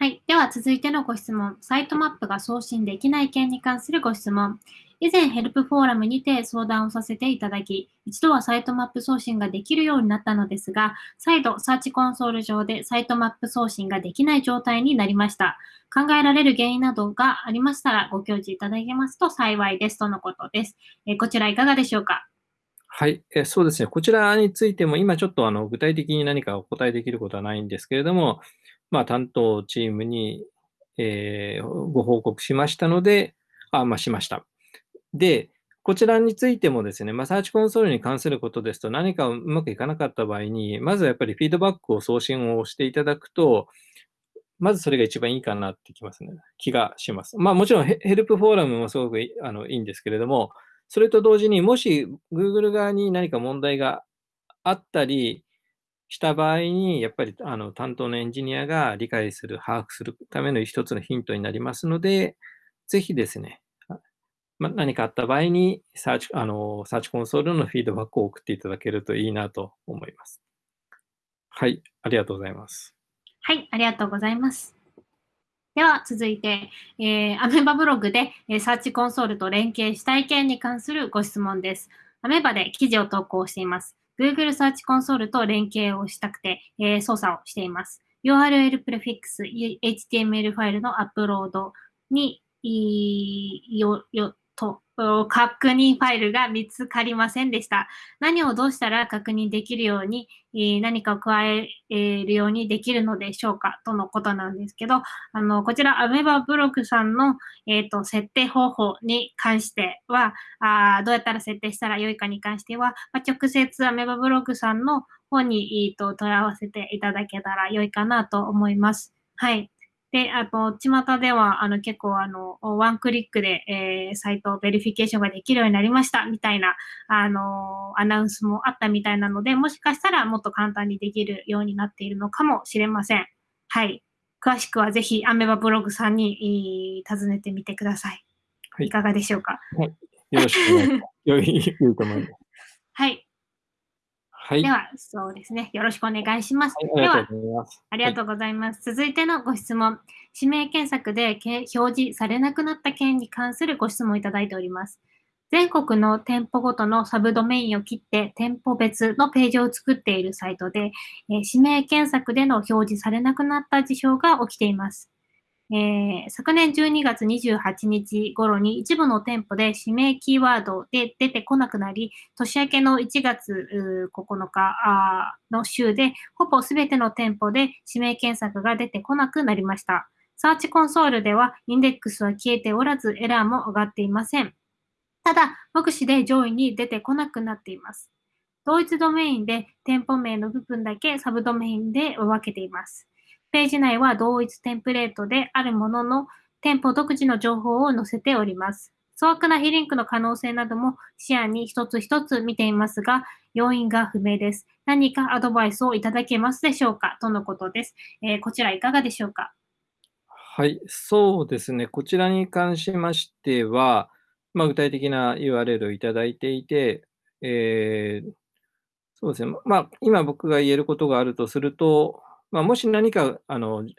はい。では続いてのご質問。サイトマップが送信できない件に関するご質問。以前ヘルプフォーラムにて相談をさせていただき、一度はサイトマップ送信ができるようになったのですが、再度サーチコンソール上でサイトマップ送信ができない状態になりました。考えられる原因などがありましたらご教示いただけますと幸いですとのことです。えこちらいかがでしょうか？はい、えそうですね。こちらについても今ちょっとあの具体的に何かお答えできることはないんですけれども、まあ、担当チームに、えー、ご報告しましたので、あ、まあ、しました。で、こちらについてもですね、まあ、サーチコンソールに関することですと、何かうまくいかなかった場合に、まずやっぱりフィードバックを送信をしていただくと、まずそれが一番いいかなってきますね。気がします。まあもちろんヘルプフォーラムもすごくあのいいんですけれども、それと同時にもし Google 側に何か問題があったりした場合に、やっぱりあの担当のエンジニアが理解する、把握するための一つのヒントになりますので、ぜひですね、ま、何かあった場合にサーチあの、サーチコンソールのフィードバックを送っていただけるといいなと思います。はい、ありがとうございます。はい、ありがとうございます。では続いて、えー、アメバブログで、えー、サーチコンソールと連携したい件に関するご質問です。アメバで記事を投稿しています。Google Search Console と連携をしたくて、えー、操作をしています。URL プレフィックス、HTML ファイルのアップロードによ、よ、と、確認ファイルが見つかりませんでした。何をどうしたら確認できるように、何かを加えるようにできるのでしょうか？とのことなんですけど、あの、こちら、アメーバブログさんの、えっ、ー、と、設定方法に関してはあ、どうやったら設定したらよいかに関しては、ま、直接アメーバブログさんの方に、えーと問い合わせていただけたら良いかなと思います。はい。で、あと、巷では、あの、結構、あの、ワンクリックで、えー、 site verification ができるようになりました、みたいな、あの、アナウンスもあったみたいなので、もしかしたらもっと簡単にできるようになっているのかもしれません。はい。詳しくはぜひ、アメバブログさんに、尋ねてみてください。はい。いかがでしょうか？はい。よろしくお願いします。良い、良いと思います。はい。はい。では、そうですね。よろしくお願いします。はい、では、ありがとうございます。続いてのご質問。指名検索で表示されなくなった件に関するご質問をいただいております。全国の店舗ごとのサブドメインを切って店舗別のページを作っているサイトで、えー、指名検索での表示されなくなった事象が起きています。えー、昨年12月28日頃に一部の店舗で指名キーワードで出てこなくなり、年明けの1月9日の週で、ほぼすべての店舗で指名検索が出てこなくなりました。サーチコンソールではインデックスは消えておらず、エラーも上がっていません。ただ、目視で上位に出てこなくなっています。同一ドメインで店舗名の部分だけサブドメインで分けています。ページ内は同一テンプレートであるものの、店舗独自の情報を載せております。粗悪な非リンクの可能性なども視野に一つ一つ見ていますが、要因が不明です。何かアドバイスをいただけますでしょうかとのことです。えー、こちらいかがでしょうか？はい、そうですね。こちらに関しましては、まあ、具体的な URL をいただいていて、えー、そうですね。まあ、今僕が言えることがあるとすると、まあ、もし何かあの表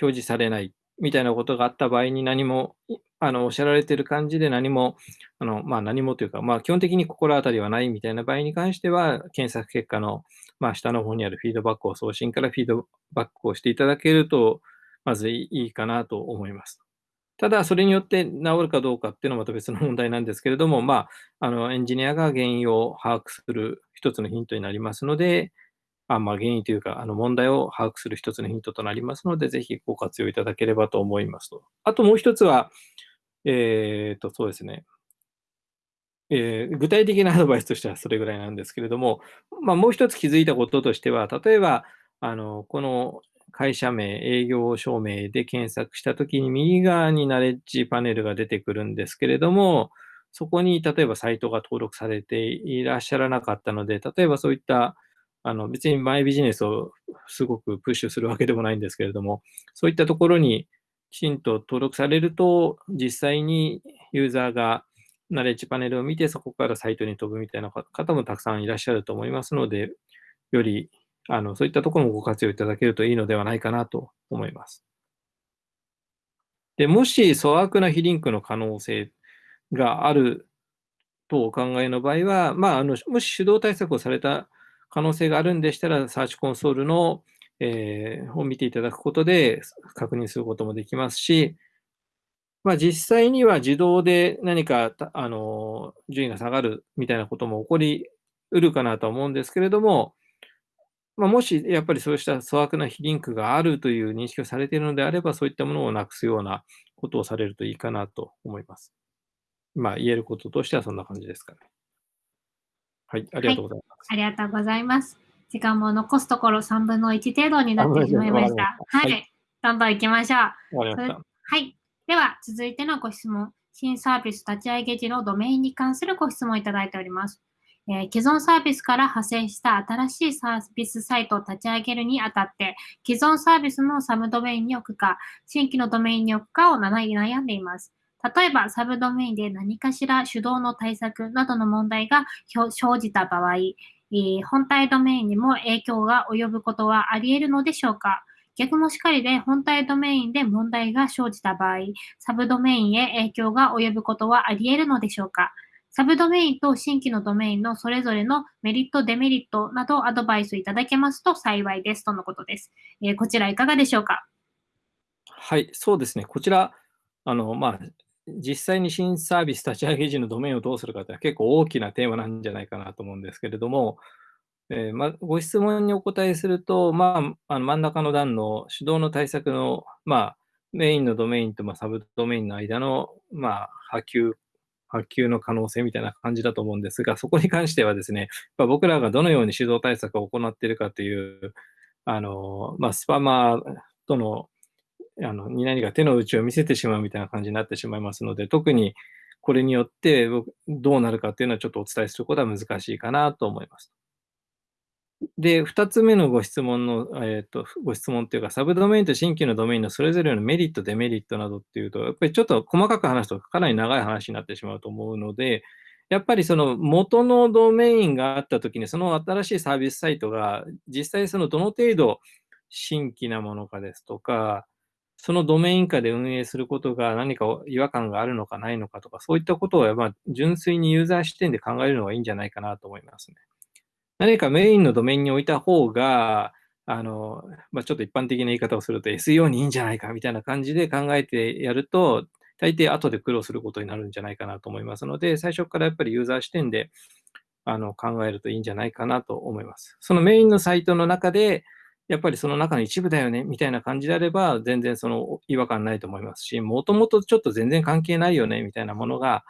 示されないみたいなことがあった場合に何も、あのおっしゃられている感じで何も、あのまあ、何もというか、まあ、基本的に心当たりはないみたいな場合に関しては、検索結果の、まあ、下の方にあるフィードバックを送信からフィードバックをしていただけると、まずいいかなと思います。ただ、それによって治るかどうかっていうのはまた別の問題なんですけれども、まあ、あのエンジニアが原因を把握する一つのヒントになりますので、あまあ、原因というか、あの問題を把握する一つのヒントとなりますので、ぜひご活用いただければと思いますと。あともう一つは、えっ、と、そうですね。えー、具体的なアドバイスとしてはそれぐらいなんですけれども、まあ、もう一つ気づいたこととしては、例えば、あの、この会社名、営業証明で検索したときに右側にナレッジパネルが出てくるんですけれども、そこに例えばサイトが登録されていらっしゃらなかったので、例えばそういったあの別にマイビジネスをすごくプッシュするわけでもないんですけれども、そういったところにきちんと登録されると、実際にユーザーがナレッジパネルを見て、そこからサイトに飛ぶみたいな方もたくさんいらっしゃると思いますので、よりあのそういったところもご活用いただけるといいのではないかなと思います。でもし粗悪な非リンクの可能性があるとお考えの場合は、まあ、あのもし手動対策をされた可能性があるんでしたら、サーチコンソールの、えー、を見ていただくことで確認することもできますし、まあ、実際には自動で何かあの順位が下がるみたいなことも起こりうるかなとは思うんですけれども、まあ、もしやっぱりそうした粗悪な非リンクがあるという認識をされているのであれば、そういったものをなくすようなことをされるといいかなと思います。まあ、言えることとしてはそんな感じですかね。はい、ありがとうございます。はい、ありがとうございます。時間も残すところ3分の1程度になってしまいました。はい、どんどん行きましょう。はい。では、続いてのご質問。新サービス立ち上げ時のドメインに関するご質問をいただいております。えー、既存サービスから派生した新しいサービスサイトを立ち上げるにあたって、既存サービスのサブドメインに置くか、新規のドメインに置くかを悩んでいます。例えば、サブドメインで何かしら手動の対策などの問題が生じた場合、本体ドメインにも影響が及ぶことはあり得るのでしょうか？逆もしかりで本体ドメインで問題が生じた場合、サブドメインへ影響が及ぶことはあり得るのでしょうか？サブドメインと新規のドメインのそれぞれのメリット、デメリットなどアドバイスいただけますと幸いですとのことです。えー、こちらいかがでしょうか？はい、そうですね。こちら、あの、まあ、実際に新サービス立ち上げ時のドメインをどうするかって結構大きなテーマなんじゃないかなと思うんですけれども、えー、ま、ご質問にお答えすると、まあ、あの真ん中の段の手動の対策の、まあ、メインのドメインとまあサブドメインの間の、まあ、波及波及の可能性みたいな感じだと思うんですが、そこに関してはですね、ま僕らがどのように指導対策を行っているかという、あの、まあ、スパマーとの、あの、に何か手の内を見せてしまうみたいな感じになってしまいますので、特にこれによってどうなるかっていうのはちょっとお伝えすることは難しいかなと思います。で、2つ目のご質問の、えっ、ー、と、ご質問っていうか、サブドメインと新規のドメインのそれぞれのメリット、デメリットなどっていうと、やっぱりちょっと細かく話すとかなり長い話になってしまうと思うので、やっぱりその元のドメインがあったときに、その新しいサービスサイトが実際そのどの程度新規なものかですとか、そのドメイン下で運営することが何か違和感があるのかないのかとか、そういったことをまあ純粋にユーザー視点で考えるのがいいんじゃないかなと思いますね。何かメインのドメインに置いた方が、あの、まあ、ちょっと一般的な言い方をすると SEO にいいんじゃないかみたいな感じで考えてやると、大抵後で苦労することになるんじゃないかなと思いますので、最初からやっぱりユーザー視点であの考えるといいんじゃないかなと思います。そのメインのサイトの中で、やっぱりその中の一部だよねみたいな感じであれば、全然その違和感ないと思いますし、もともとちょっと全然関係ないよねみたいなものが、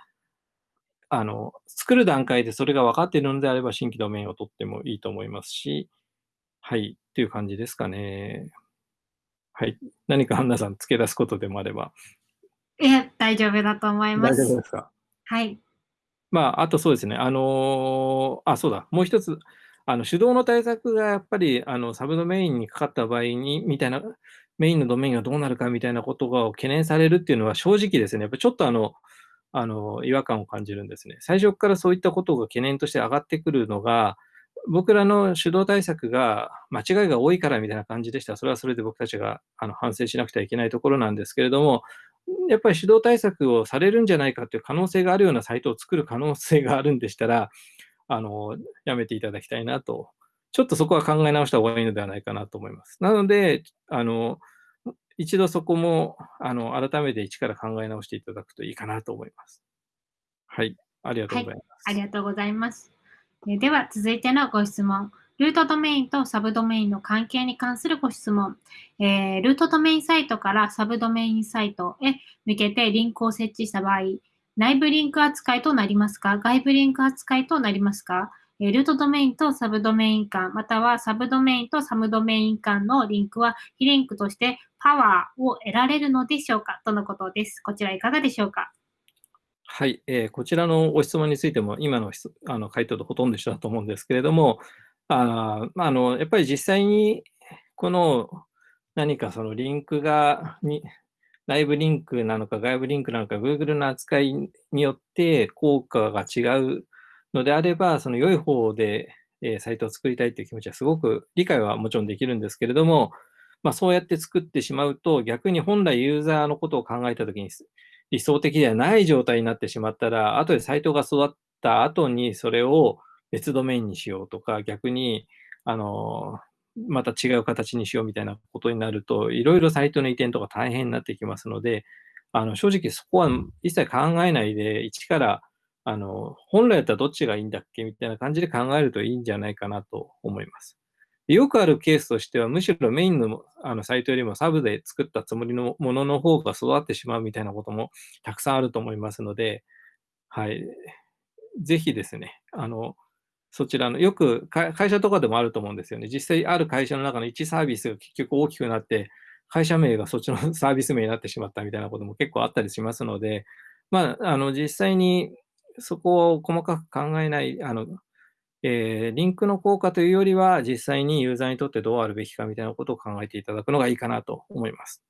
あの、作る段階でそれが分かっているのであれば、新規ドメインを取ってもいいと思いますし、はい、っていう感じですかね。はい。何かハンナさん、付け出すことでもあれば。いえ、大丈夫だと思います。大丈夫ですか？はい。まあ、あとそうですね。あのー、あ、そうだ。もう一つ、あの、手動の対策がやっぱり、あの、サブドメインにかかった場合に、みたいな、メインのドメインがどうなるかみたいなことが懸念されるっていうのは正直ですね。やっぱちょっとあの、あの、違和感を感じるんですね。最初からそういったことが懸念として上がってくるのが、僕らの主導対策が間違いが多いからみたいな感じでした、それはそれで僕たちがあの反省しなくてはいけないところなんですけれども、やっぱり主導対策をされるんじゃないかという可能性があるようなサイトを作る可能性があるんでしたら、あの、やめていただきたいなと。ちょっとそこは考え直した方がいいのではないかなと思います。なので、あの、一度そこも、あの、改めて一から考え直していただくといいかなと思います。はい。ありがとうございます。はい、ありがとうございます。では、続いてのご質問。ルートドメインとサブドメインの関係に関するご質問。えー、ルートドメインサイトからサブドメインサイトへ向けてリンクを設置した場合、内部リンク扱いとなりますか？外部リンク扱いとなりますか？ルートドメインとサブドメイン間、またはサブドメインとサブドメイン間のリンクは、被リンクとしてパワーを得られるのでしょうか？とのことです。こちらいかがでしょうか？はい、えー、こちらのご質問についても、今のあの回答とほとんど一緒だと思うんですけれども、ああのやっぱり実際にこの何かそのリンクがに、内部リンクなのか外部リンクなのか、Google の扱いによって効果が違うのであれば、その良い方で、え、サイトを作りたいという気持ちはすごく理解はもちろんできるんですけれども、まあ、そうやって作ってしまうと、逆に本来ユーザーのことを考えたときに理想的ではない状態になってしまったら、後でサイトが育った後にそれを別ドメインにしようとか、逆に、あの、また違う形にしようみたいなことになると、いろいろサイトの移転とか大変になってきますので、あの正直そこは一切考えないで、一からあの、本来だったらどっちがいいんだっけみたいな感じで考えるといいんじゃないかなと思います。よくあるケースとしては、むしろメインのあのサイトよりもサブで作ったつもりのものの方が育ってしまうみたいなこともたくさんあると思いますので、はい。ぜひですね、あの、そちらの、よく会社とかでもあると思うんですよね。実際ある会社の中の1サービスが結局大きくなって、会社名がそっちの サービス名になってしまったみたいなことも結構あったりしますので、まあ、あの、実際にそこを細かく考えない、あの、えー、リンクの効果というよりは、実際にユーザーにとってどうあるべきかみたいなことを考えていただくのがいいかなと思います。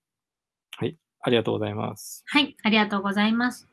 はい、ありがとうございます。はい、ありがとうございます。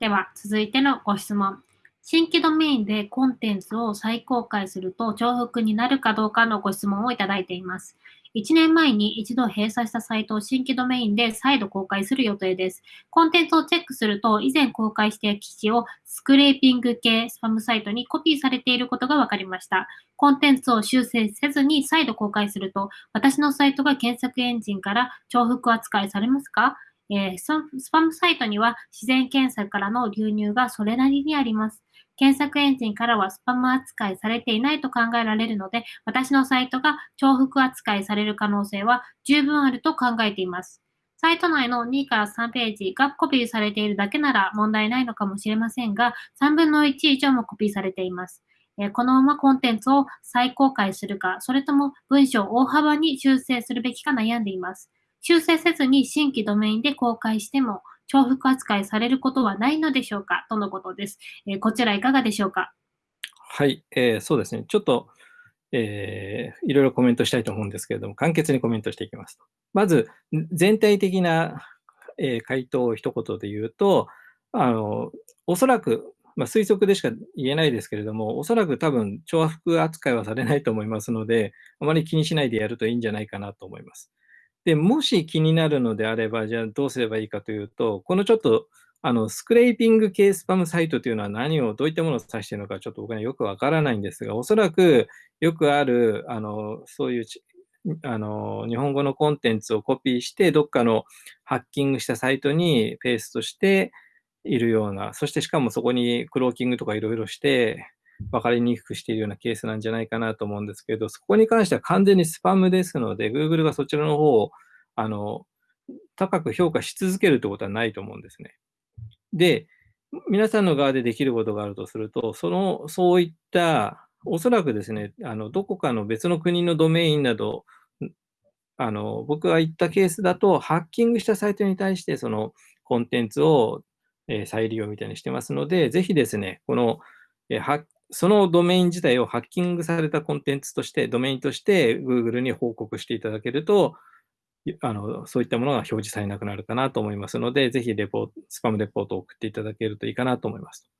では、続いてのご質問。新規ドメインでコンテンツを再公開すると重複になるかどうかのご質問をいただいています。1年前に一度閉鎖したサイトを新規ドメインで再度公開する予定です。コンテンツをチェックすると、以前公開して記事をスクレーピング系スパムサイトにコピーされていることが分かりました。コンテンツを修正せずに再度公開すると、私のサイトが検索エンジンから重複扱いされますか？えー、スパムサイトには自然検索からの流入がそれなりにあります。検索エンジンからはスパム扱いされていないと考えられるので、私のサイトが重複扱いされる可能性は十分あると考えています。サイト内の2から3ページがコピーされているだけなら問題ないのかもしれませんが、3分の1以上もコピーされています。このままコンテンツを再公開するか、それとも文章を大幅に修正するべきか悩んでいます。修正せずに新規ドメインで公開しても、重複扱いされることはないのでしょうか？とのことです。えー、こちらいかがでしょうか？はい、えー、そうですね。ちょっと、えー、いろいろコメントしたいと思うんですけれども、簡潔にコメントしていきます。まず、全体的な、えー、回答を一言で言うと、あの、おそらく、まあ、推測でしか言えないですけれども、おそらく多分、重複扱いはされないと思いますので、あまり気にしないでやるといいんじゃないかなと思います。で、もし気になるのであれば、じゃあどうすればいいかというと、このちょっと、あの、スクレーピング系スパムサイトというのは何を、どういったものを指しているのか、ちょっと僕はよくわからないんですが、おそらくよくある、あの、そういうあの、日本語のコンテンツをコピーして、どっかのハッキングしたサイトにペーストしているような、そしてしかもそこにクローキングとかいろいろして、分かりにくくしているようなケースなんじゃないかなと思うんですけど、そこに関しては完全にスパムですので、Google がそちらの方をあの高く評価し続けるということはないと思うんですね。で、皆さんの側でできることがあるとすると、そのそういったおそらくですね、あのどこかの別の国のドメインなど、あの僕が言ったケースだと、ハッキングしたサイトに対して、そのコンテンツを、え再利用みたいにしてますので、ぜひですね、この、えそのドメイン自体をハッキングされたコンテンツとして、ドメインとして Google に報告していただけると、あのそういったものが表示されなくなるかなと思いますので、ぜひレポスパムレポートを送っていただけるといいかなと思います。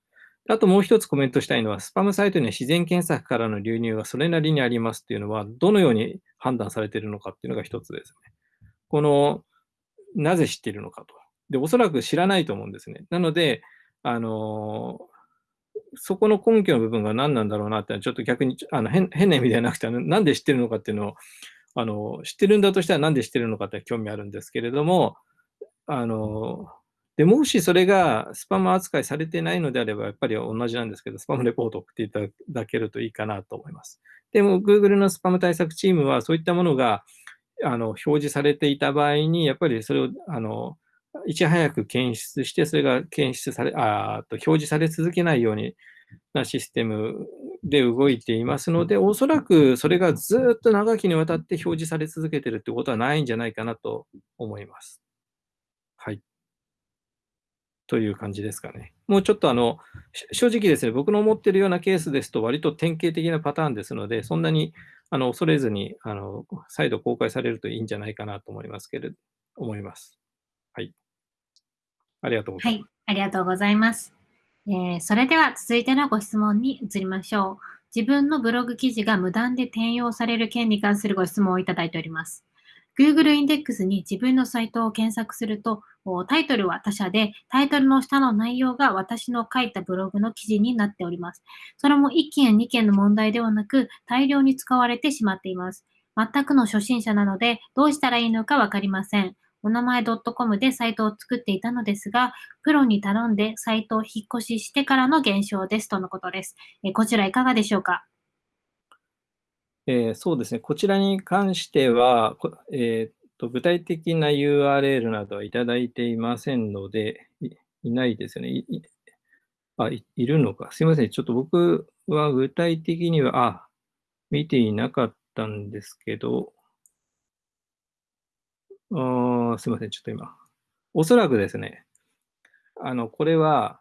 あともう一つコメントしたいのは、スパムサイトには自然検索からの流入がそれなりにありますっていうのは、どのように判断されているのかっていうのが一つですね。この、なぜ知っているのかと。で、おそらく知らないと思うんですね。なので、あのそこの根拠の部分が何なんだろうなって、ちょっと逆にあの変変な意味ではなくて、なんで知ってるのかっていうのをあの知ってるんだとしたら何で知ってるのかって興味あるんですけれども、あのでもしそれがスパム扱いされてないのであれば、やっぱり同じなんですけど、スパムレポートを送っていただけるといいかなと思います。でも、Google のスパム対策チームは、そういったものがあの表示されていた場合に、やっぱりそれをあのいち早く検出して、それが検出され、あと表示され続けないようになシステムで動いていますので、おそらくそれがずっと長きにわたって表示され続けているということはないんじゃないかなと思います。はい。という感じですかね。もうちょっとあの、正直ですね、僕の思っているようなケースですと、割と典型的なパターンですので、そんなにあの恐れずにあの再度公開されるといいんじゃないかなと思いますけれど、思います。ありがとうございます。はい、ありがとうございます。えー、それでは続いてのご質問に移りましょう。自分のブログ記事が無断で転用される件に関するご質問をいただいております。Google インデックスに自分のサイトを検索すると、タイトルは他社で、タイトルの下の内容が私の書いたブログの記事になっております。それも1件や2件の問題ではなく、大量に使われてしまっています。全くの初心者なので、どうしたらいいのかわかりません。お名前 .com でサイトを作っていたのですが、プロに頼んでサイトを引っ越ししてからの現象ですとのことです。えこちらいかがでしょうか？えー、そうですね。こちらに関しては、えー、と具体的な URL などはいただいていませんので、いいないですよね。いあい、いるのか。すいません。ちょっと僕は具体的には、あ、見ていなかったんですけど、あすみません、ちょっと今。おそらくですね、あの、これは、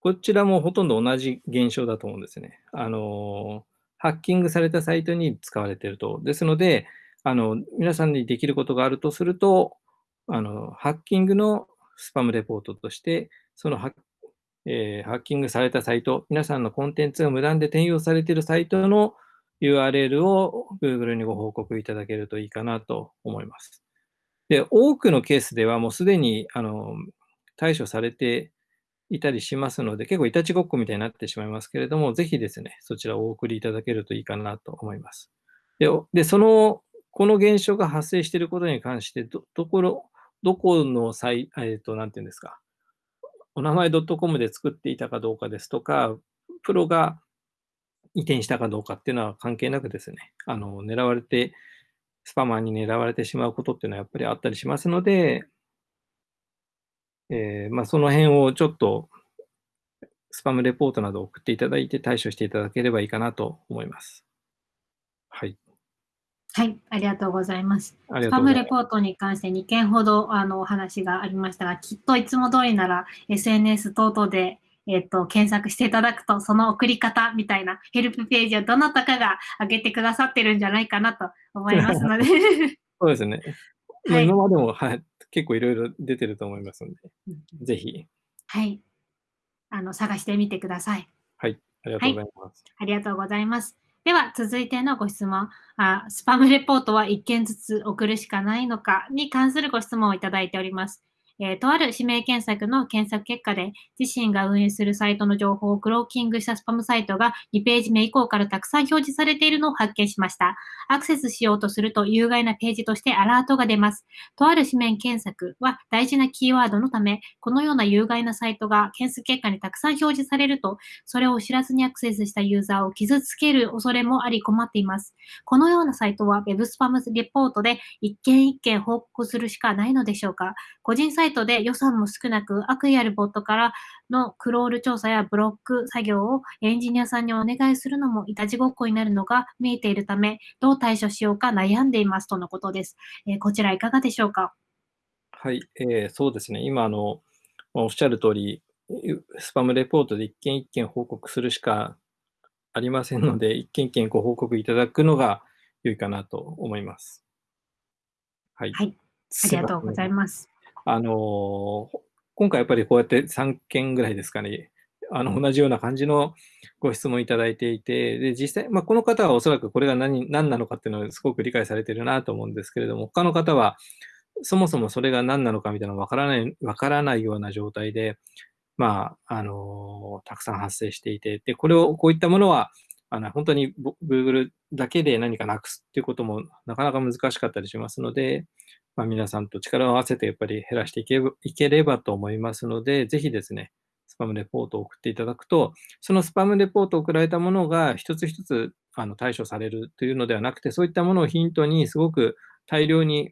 こちらもほとんど同じ現象だと思うんですね。あの、ハッキングされたサイトに使われていると。ですので、あの、皆さんにできることがあるとすると、あの、ハッキングのスパムレポートとして、そのハッ,、えー、ハッキングされたサイト、皆さんのコンテンツが無断で転用されているサイトの URL を Google にご報告いただけるといいかなと思います。で、多くのケースではもうすでにあの対処されていたりしますので、結構いたちごっこみたいになってしまいますけれども、ぜひですね、そちらをお送りいただけるといいかなと思います。で、でその、この現象が発生していることに関して、ど、どころ、どこのサイ、えっ、と、なんていうんですか、お名前 .com で作っていたかどうかですとか、プロが移転したかどうかっていうのは関係なくですね、あの、狙われて、スパマーに狙われてしまうことっていうのはやっぱりあったりしますので、えー、まあ、その辺をちょっと、スパムレポートなどを送っていただいて対処していただければいいかなと思います。はい。はい、ありがとうございます。スパムレポートに関して2件ほどあのお話がありましたが、きっといつも通りなら SNS 等々で、えっ、と、検索していただくと、その送り方みたいなヘルプページをどなたかが上げてくださってるんじゃないかなと思いますので そうですね。はい、今までも、はい、結構いろいろ出てると思いますので、ぜひ。はい。あの、探してみてください。はい。ありがとうございます。はい、ありがとうございます。では、続いてのご質問あ。スパムレポートは1件ずつ送るしかないのかに関するご質問をいただいております。えー、とある指名検索の検索結果で、自身が運営するサイトの情報をクローキングしたスパムサイトが2ページ目以降からたくさん表示されているのを発見しました。アクセスしようとすると有害なページとしてアラートが出ます。とある指名検索は大事なキーワードのため、このような有害なサイトが検索結果にたくさん表示されると、それを知らずにアクセスしたユーザーを傷つける恐れもあり困っています。このようなサイトは Web スパムレポートで一件一件報告するしかないのでしょうか個人サイトで予算も少なく悪意あるボットからのクロール調査やブロック作業をエンジニアさんにお願いするのもいたちごっこになるのが見えているため、どう対処しようか悩んでいますとのことです。えー、こちらいかがでしょうか？はい、えー、そうですね。今、あの、おっしゃる通り、スパムレポートで一件一件報告するしかありませんので、一件一件ご報告いただくのが良いかなと思います。はい。はい、ありがとうございます。あの今回やっぱりこうやって3件ぐらいですかね、あの同じような感じのご質問いただいていて、で実際、まあ、この方はおそらくこれが何何なのかっていうのをすごく理解されてるなと思うんですけれども、他の方はそもそもそれが何なのかみたいなのわからない、わからないような状態で、まあ、あのたくさん発生していて、で、これを、こういったものは、あの本当に Google だけで何かなくすっていうこともなかなか難しかったりしますので、まあ、皆さんと力を合わせてやっぱり減らしていけいければと思いますので、ぜひですね、スパムレポートを送っていただくと、そのスパムレポートを送られたものが一つ一つあの対処されるというのではなくて、そういったものをヒントにすごく大量に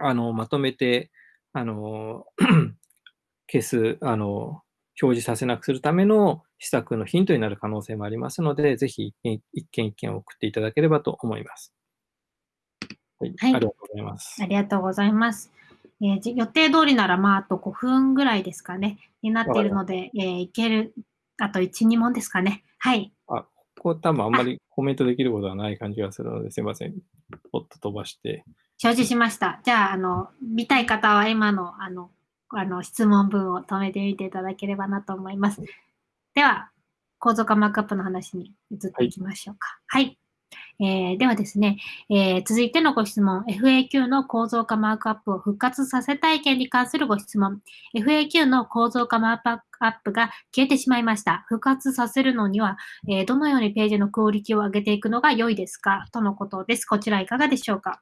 あのまとめて、あの 消す、あの表示させなくするための施策のヒントになる可能性もありますので、ぜひ一件一件送っていただければと思います。はい、ありがとうございます。ありがとうございます。えー、予定通りなら、まあ、あと5分ぐらいですかね、になっているので、えー、いける、あと1、2問ですかね。はい。あ、ここ多分あんまりコメントできることはない感じがするので、すいません。ポッと飛ばして。表示しました。じゃあ、あの、見たい方は今の、あの、あの質問文を止めてみていただければなと思います。では、構造化マークアップの話に移っていきましょうか。はい、はいえー、ではですね、えー、続いてのご質問、FAQ の構造化マークアップを復活させたい件に関するご質問。FAQ の構造化マークアップが消えてしまいました。復活させるのには、えー、どのようにページのクオリティを上げていくのが良いですか？とのことです。こちらいかがでしょうか？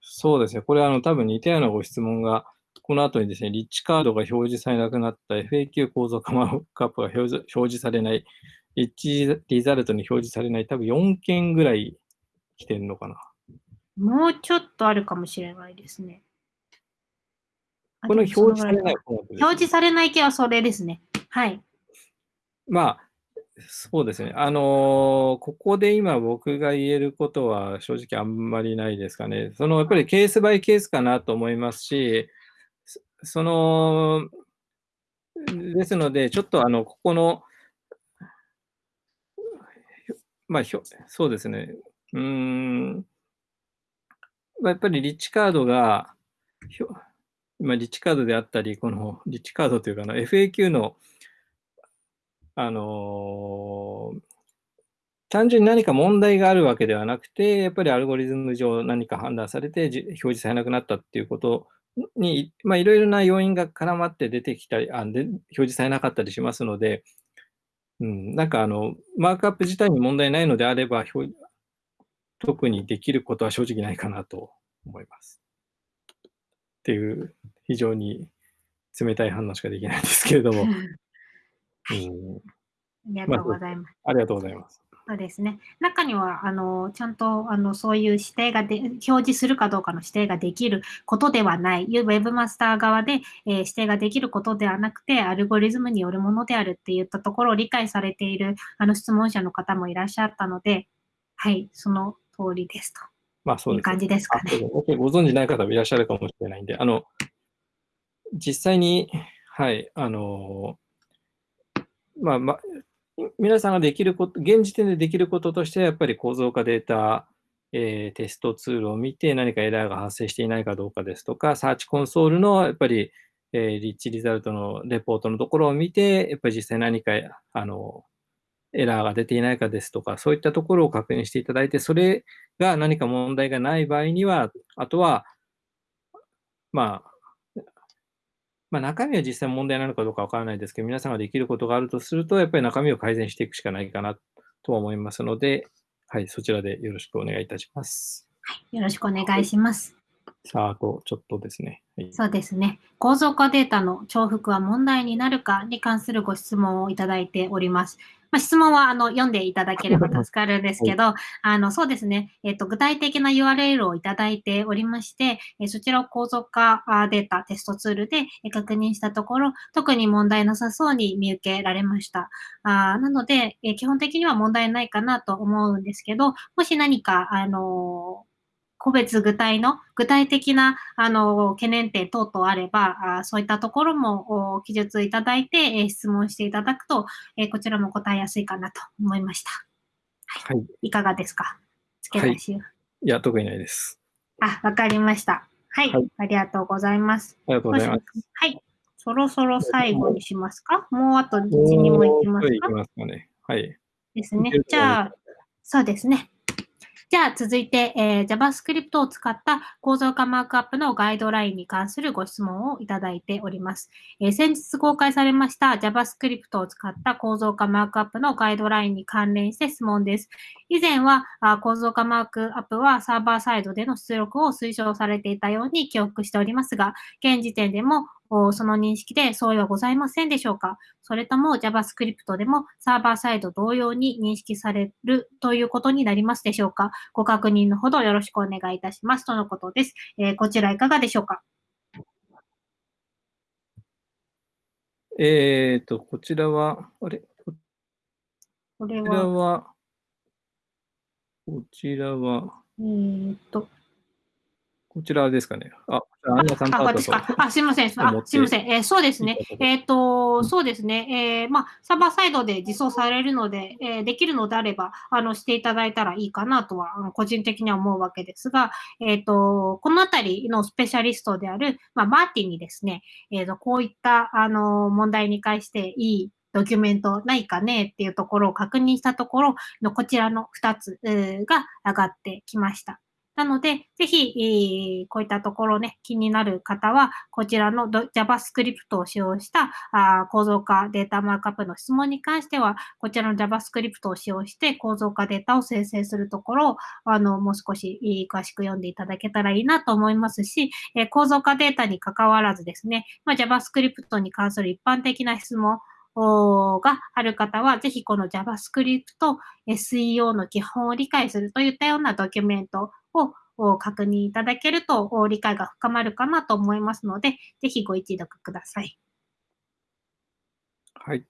そうですね。これはあの多分似たようなご質問がこの後にですね、リッチカードが表示されなくなった FAQ 構造化マークアップが表示されないエッジリザルトに表示されない、多分4件ぐらい来てるのかな。もうちょっとあるかもしれないですね。この表示されない表示されない系はそれですね。はい。まあ、そうですね。あのー、ここで今僕が言えることは正直あんまりないですかね。そのやっぱりケースバイケースかなと思いますし、その、ですので、ちょっとあの、ここの、まあ、ひょそうですね。うーん。ま、やっぱりリッチカードが、ひょまあ、リッチカードであったり、このリッチカードというかの FAQ の、あのー単純に何か問題があるわけではなくて、やっぱりアルゴリズム上何か判断されて表示されなくなったっていうことに、まあ、いろいろな要因が絡まって出てきたり、あで表示されなかったりしますので、うん、なんかあの、マークアップ自体に問題ないのであれば、表特にできることは正直ないかなと思います。っていう、非常に冷たい反応しかできないんですけれども。うん、ありがとうございます。ありがとうございます。そうですね。中には、あの、ちゃんと、あの、そういう指定がで、表示するかどうかの指定ができることではない、ウェブマスター側で、えー、指定ができることではなくて、アルゴリズムによるものであるって言ったところを理解されている、あの、質問者の方もいらっしゃったので、はい、その通りですと。まあ、そういう感じですかね。ご存じない方もいらっしゃるかもしれないんで、あの、実際に、はい、あの、まあ、まあ、皆さんができること、現時点でできることとしては、やっぱり構造化データ、えー、テストツールを見て何かエラーが発生していないかどうかですとか、サーチコンソールのやっぱり、えー、リッチリザルトのレポートのところを見て、やっぱり実際何かあのエラーが出ていないかですとか、そういったところを確認していただいて、それが何か問題がない場合には、あとは、まあ、まあ、中身は実際問題なのかどうかわからないですけど、皆さんができることがあるとすると、やっぱり中身を改善していくしかないかなと思いますので、はい、そちらでよろしくお願いいたします。はい、よろしくお願いします。さあ、あとちょっとですね、はい。そうですね。構造化データの重複は問題になるかに関するご質問をいただいております。まあ、質問はあの読んでいただければ助かるんですけど、あのそうですね、えっ、と、具体的な URL をいただいておりまして、えそちらを構造化データテストツールで確認したところ、特に問題なさそうに見受けられました。あなので、え基本的には問題ないかなと思うんですけど、もし何か、あの個別具体の、具体的な、あの、懸念点等々あれば、あそういったところも記述いただいて、え質問していただくと、えこちらも答えやすいかなと思いました。はい。はい、いかがですか？付け出しは、はい。いや、特にないです。あ、わかりました。はい、はい、ありがとうございます。ありがとうございます。はい。そろそろ最後にしますか？もうあと1、2もいきますか？いきますかね。はい。ですね。じゃあ、そうですね。じゃあ続いて、えー、JavaScript を使った構造化マークアップのガイドラインに関するご質問をいただいております。えー、先日公開されました JavaScript を使った構造化マークアップのガイドラインに関連して質問です。以前はあ構造化マークアップはサーバーサイドでの出力を推奨されていたように記憶しておりますが、現時点でもその認識で相違はございませんでしょうか？それとも JavaScript でもサーバーサイド同様に認識されるということになりますでしょうか？ご確認のほどよろしくお願いいたします。とのことです。えー、こちらいかがでしょうか？えっ、ー、と、こちらは、あれ？これは、こちらは、えっ、と、こちらですかね。あ、アンナさんとああ、すみません。あ、すみません。えー、そうですね。えっ、ー、と、そうですね。えー、まあ、サーバーサイドで実装されるので、えー、できるのであれば、あの、していただいたらいいかなとは、あの個人的には思うわけですが、えっ、と、このあたりのスペシャリストである、まあ、マーティンにですね、えっ、と、こういった、あの、問題に関していいドキュメントないかねっていうところを確認したところのこちらの2つが上がってきました。なので、ぜひ、こういったところね、気になる方は、こちらの JavaScript を使用したあ構造化データマークアップの質問に関しては、こちらの JavaScript を使用して構造化データを生成するところを、あの、もう少し詳しく読んでいただけたらいいなと思いますし、え、構造化データに関わらずですね、ま、JavaScript に関する一般的な質問、がある方は、ぜひこの JavaScript SEO の基本を理解するといったようなドキュメントを確認いただけると理解が深まるかなと思いますので、ぜひご一読ください。はい。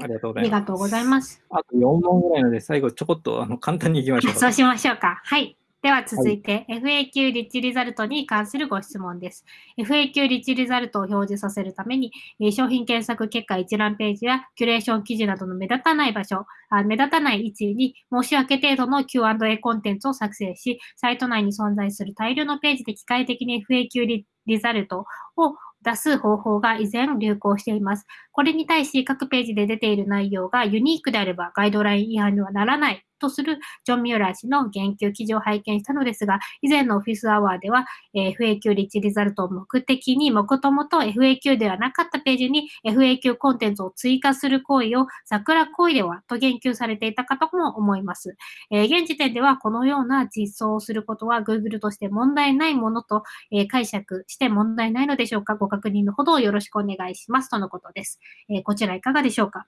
ありがとうございます。ありがとうございます。あと4問ぐらいので、最後ちょこっとあの簡単にいきましょうそうしましょうか。はい。では続いて、はい、FAQ リッチリザルトに関するご質問です。FAQ リッチリザルトを表示させるために、商品検索結果一覧ページやキュレーション記事などの目立たない場所、あ目立たない位置に申し訳程度の Q&A コンテンツを作成し、サイト内に存在する大量のページで機械的に FAQ リザルトを出す方法が以前流行しています。これに対し各ページで出ている内容がユニークであればガイドライン違反にはならないとするジョン・ミューラー氏の言及記事を拝見したのですが、以前のオフィスアワーでは、え、FAQ リッチリザルトを目的に、もともと FAQ ではなかったページに FAQ コンテンツを追加する行為を桜行為ではと言及されていたかとも思います。え、現時点ではこのような実装をすることは Google として問題ないものと、え、解釈して問題ないのでしょうかご確認のほどよろしくお願いしますとのことです。え、こちらいかがでしょうか？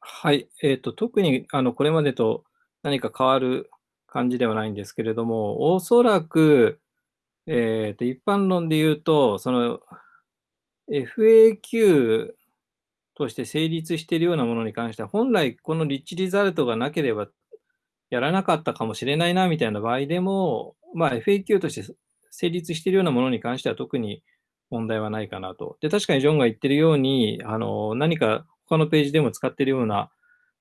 はい。えっ、と、特に、あの、これまでと何か変わる感じではないんですけれども、おそらく、えっ、と、一般論で言うと、その、FAQ として成立しているようなものに関しては、本来このリッチリザルトがなければやらなかったかもしれないな、みたいな場合でも、まあ、FAQ として成立しているようなものに関しては特に問題はないかなと。で、確かにジョンが言ってるように、あの、何か他のページでも使っているような、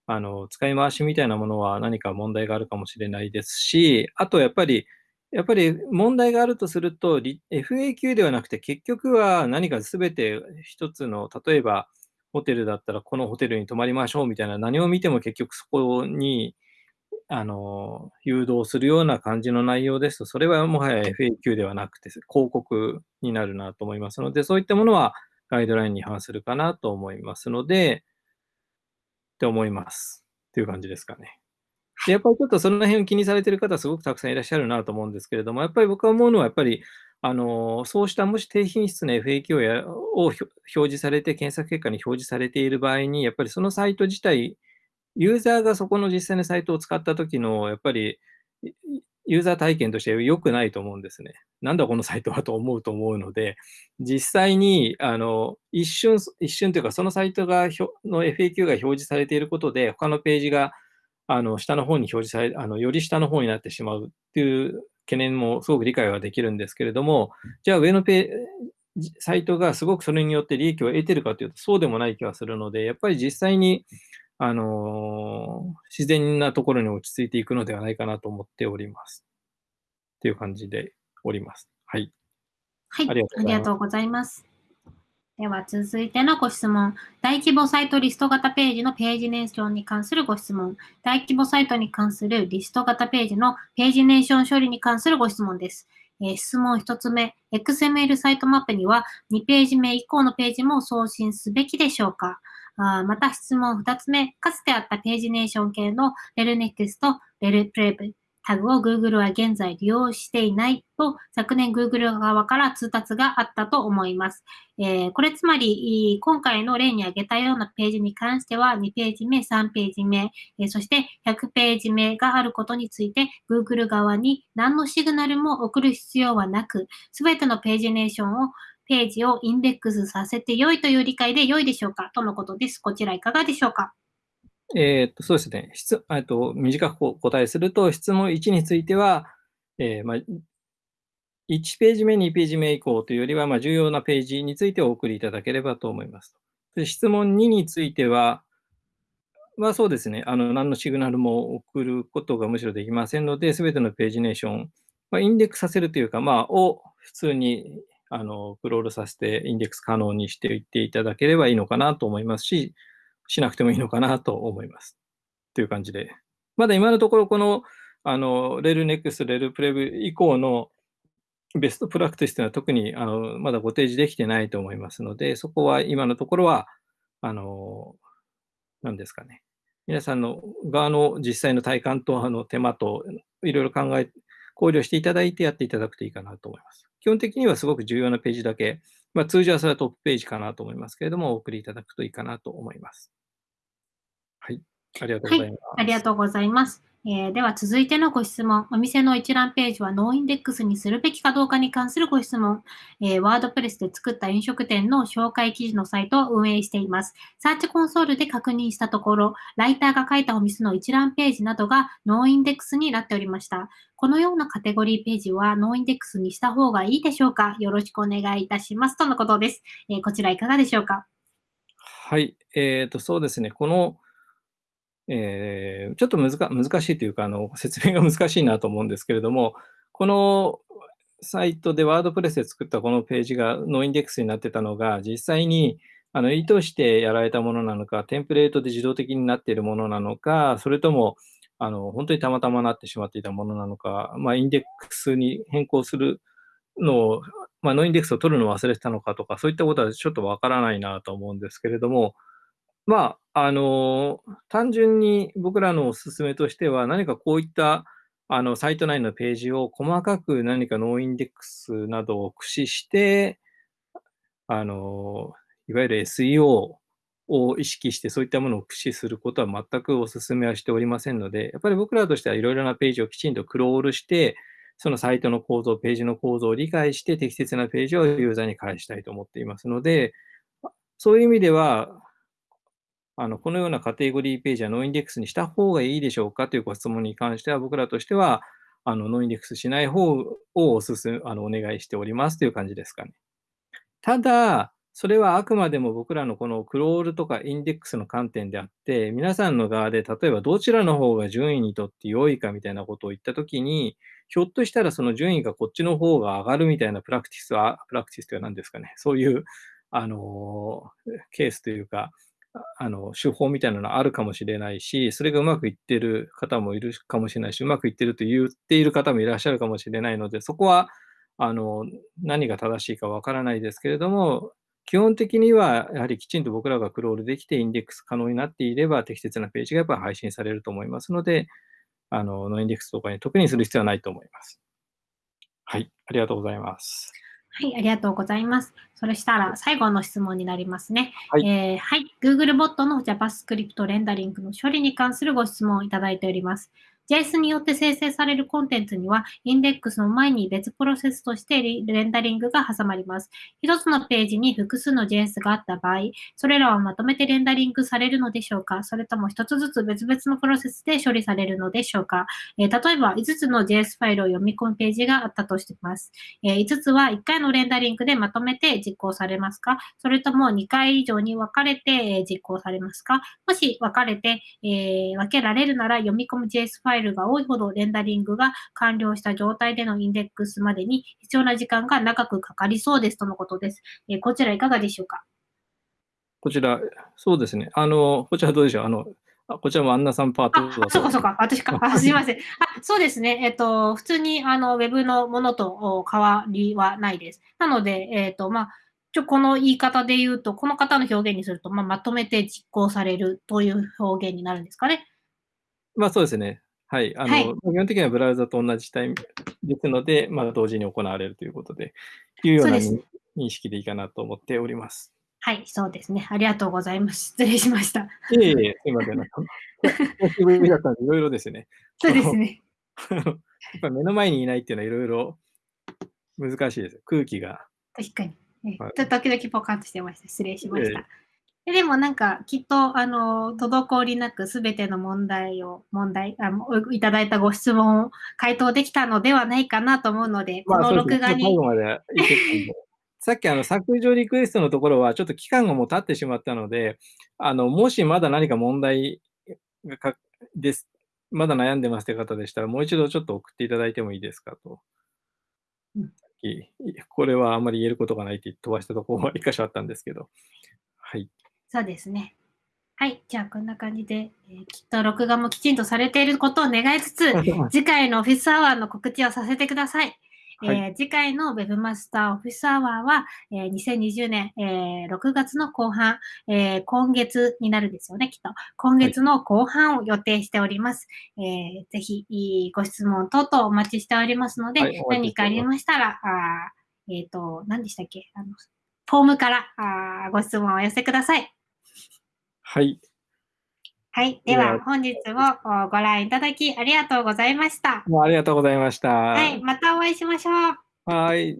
あの、使い回しみたいなものは何か問題があるかもしれないですし、あとやっぱり、やっぱり問題があるとすると、FAQ ではなくて結局は何か全て一つの、例えばホテルだったらこのホテルに泊まりましょうみたいな何を見ても結局そこにあの、誘導するような感じの内容ですと、それはもはや FAQ ではなくて、広告になるなと思いますので、そういったものはガイドラインに反するかなと思いますので、って思います。という感じですかね。で、やっぱりちょっとその辺を気にされている方、すごくたくさんいらっしゃるなと思うんですけれども、やっぱり僕は思うのは、やっぱり、あの、そうしたもし低品質な FAQ を表示されて、検索結果に表示されている場合に、やっぱりそのサイト自体ユーザーがそこの実際のサイトを使った時の、やっぱり、ユーザー体験として良くないと思うんですね。なんだこのサイトはと思うと思うので、実際に、あの、一瞬、一瞬というか、そのサイトが、の FAQ が表示されていることで、他のページが、あの、下の方に表示され、あの、より下の方になってしまうっていう懸念もすごく理解はできるんですけれども、じゃあ上のペサイトがすごくそれによって利益を得てるかというと、そうでもない気がするので、やっぱり実際にあの自然なところに落ち着いていくのではないかなと思っております。っていう感じでおります。はい。はい。ありがとうございます。では続いてのご質問。大規模サイトリスト型ページのページネーションに関するご質問。大規模サイトに関するリスト型ページのページネーション処理に関するご質問です。えー、質問1つ目。XML サイトマップには2ページ目以降のページも送信すべきでしょうか？あまた質問2つ目、かつてあったページネーション系の RelNext、RelPrev タグを Google は現在利用していないと昨年 Google 側から通達があったと思います。えー、これつまり、今回の例に挙げたようなページに関しては2ページ目、3ページ目、え、そして100ページ目があることについて Google 側に何のシグナルも送る必要はなく、すべてのページネーションをページをインデックスさせて良いという理解で良いでしょうか？とのことです。こちらいかがでしょうか？えー、っと、そうですね。質、えっと、短くお答えすると、質問1については、えー、まあ、1ページ目、2ページ目以降というよりは、まあ、重要なページについてお送りいただければと思います。で質問2については、まあそうですね、あの何のシグナルも送ることがむしろできませんので、すべてのページネーション、まあ、インデックスさせるというか、まあ、を普通にあの、クロールさせてインデックス可能にしていっていただければいいのかなと思いますし、しなくてもいいのかなと思います。という感じで。まだ今のところ、この、あの、 rel next、rel prev 以降のベストプラクティスというのは特にあのまだご提示できてないと思いますので、そこは今のところは、あの、何ですかね。皆さんの側の実際の体感とあの手間といろいろ考え、考慮していただいてやっていただくといいかなと思います。基本的にはすごく重要なページだけ、まあ、通常はそれはトップページかなと思いますけれども、お送りいただくといいかなと思います。はい。ありがとうございます。はい、ありがとうございます。えー、では続いてのご質問。お店の一覧ページは noindex にするべきかどうかに関するご質問。えー、ワードプレスで作った飲食店の紹介記事のサイトを運営しています。サーチコンソールで確認したところ、ライターが書いたお店の一覧ページなどが noindex になっておりました。このようなカテゴリーページは noindex にした方がいいでしょうか？よろしくお願いいたします。とのことです。えー、こちらいかがでしょうか？はい。えっ、ー、と、そうですね。このえー、ちょっと難しいというかあの、説明が難しいなと思うんですけれども、このサイトでワードプレスで作ったこのページがノーインデックスになってたのが、実際にあの意図してやられたものなのか、テンプレートで自動的になっているものなのか、それともあの本当にたまたまなってしまっていたものなのか、まあ、インデックスに変更するのを、まあ、 noindex を取るのを忘れてたのかとか、そういったことはちょっとわからないなと思うんですけれども、まあ、あの、単純に僕らのお勧めとしては、何かこういったあのサイト内のページを細かく何か noindex などを駆使して、あの、いわゆる SEO を意識してそういったものを駆使することは全くお勧めはしておりませんので、やっぱり僕らとしてはいろいろなページをきちんとクロールして、そのサイトの構造、ページの構造を理解して適切なページをユーザーに返したいと思っていますので、そういう意味では、あのこのようなカテゴリーページは noindex にした方がいいでしょうか？というご質問に関しては、僕らとしては、あの noindex しない方をおすすあのお願いしております。という感じですかね。ただ、それはあくまでも僕らのこのクロールとかインデックスの観点であって、皆さんの側で例えばどちらの方が順位にとって良いかみたいなことを言ったときに、ひょっとしたらその順位がこっちの方が上がるみたいなプラクティスは、プラクティスというのは何ですかね、そういうあのケースというか、あの手法みたいなのあるかもしれないし、それがうまくいってる方もいるかもしれないし、うまくいってると言っている方もいらっしゃるかもしれないので、そこはあの何が正しいかわからないですけれども、基本的にはやはりきちんと僕らがクロールできてインデックス可能になっていれば適切なページがやっぱり配信されると思いますので、あのノインデックスとかに特にする必要はないと思います。はい、ありがとうございます。はい、ありがとうございます。それしたら最後の質問になりますね。はい、えー、はい、Google ボットの JavaScript レンダリングの処理に関するご質問をいただいております。JS によって生成されるコンテンツには、インデックスの前に別プロセスとしてレンダリングが挟まります。一つのページに複数の JS があった場合、それらはまとめてレンダリングされるのでしょうか？それとも一つずつ別々のプロセスで処理されるのでしょうか、えー、例えば、5つの JS ファイルを読み込むページがあったとしています。えー、5つは1回のレンダリングでまとめて実行されますか？それとも2回以上に分かれて実行されますか？もし分かれて、えー、分けられるなら読み込む JS ファイルが多いほどレンダリングが完了した状態でのインデックスまでに必要な時間が長くかかりそうですとのことです。えー、こちらいかがでしょうか？こちら、そうですね。あの、こちらどうでしょう？あの、こちらもアンナさんパートあ、そうかそうか。私か。あ すみません。あ、そうですね。えっ、と、普通に、あの、ウェブのものと変わりはないです。なので、えっ、と、まあ、ちょ、この言い方で言うと、この方の表現にすると、まあ、まとめて実行されるという表現になるんですかね。まあ、そうですね。はい。あの、はい、基本的にはブラウザと同じタイムですので、まあ、同時に行われるということで、いうような認識でいいかなと思っております。はい、そうですね。ありがとうございます。失礼しました。いえいえ、すいません。久しぶりだったんで、いろいろですね。そうですね。やっぱ目の前にいないっていうのはいろいろ難しいです。空気が。確かに。はい、時々ポカンとしてました。失礼しました。えーでもなんか、きっと、あの、滞りなくすべての問題を、問題あ、いただいたご質問を回答できたのではないかなと思うので、この録画に。さっきあの削除リクエストのところはちょっと期間がもう経ってしまったので、あのもしまだ何か問題がかです、まだ悩んでますという方でしたら、もう一度ちょっと送っていただいてもいいですかと。うん、これはあんまり言えることがないって飛ばしたところは一箇所あったんですけど。はい。そうですね。はい。じゃあ、こんな感じで、えー、きっと録画もきちんとされていることを願いつつ、次回のオフィスアワーの告知をさせてください。はい、えー、次回の Webmaster オフィスアワーは、えー、2020年、えー、6月の後半、えー、今月になるんですよね、きっと。今月の後半を予定しております。はい、えー、ぜひ、ご質問等々お待ちしておりますので、はい、何かありましたら、あえっ、ー、と、何でしたっけ？あの、フォームからあご質問をお寄せください。はい。はい。では、本日もご覧いただきありがとうございました。ありがとうございました。はい。またお会いしましょう。はい。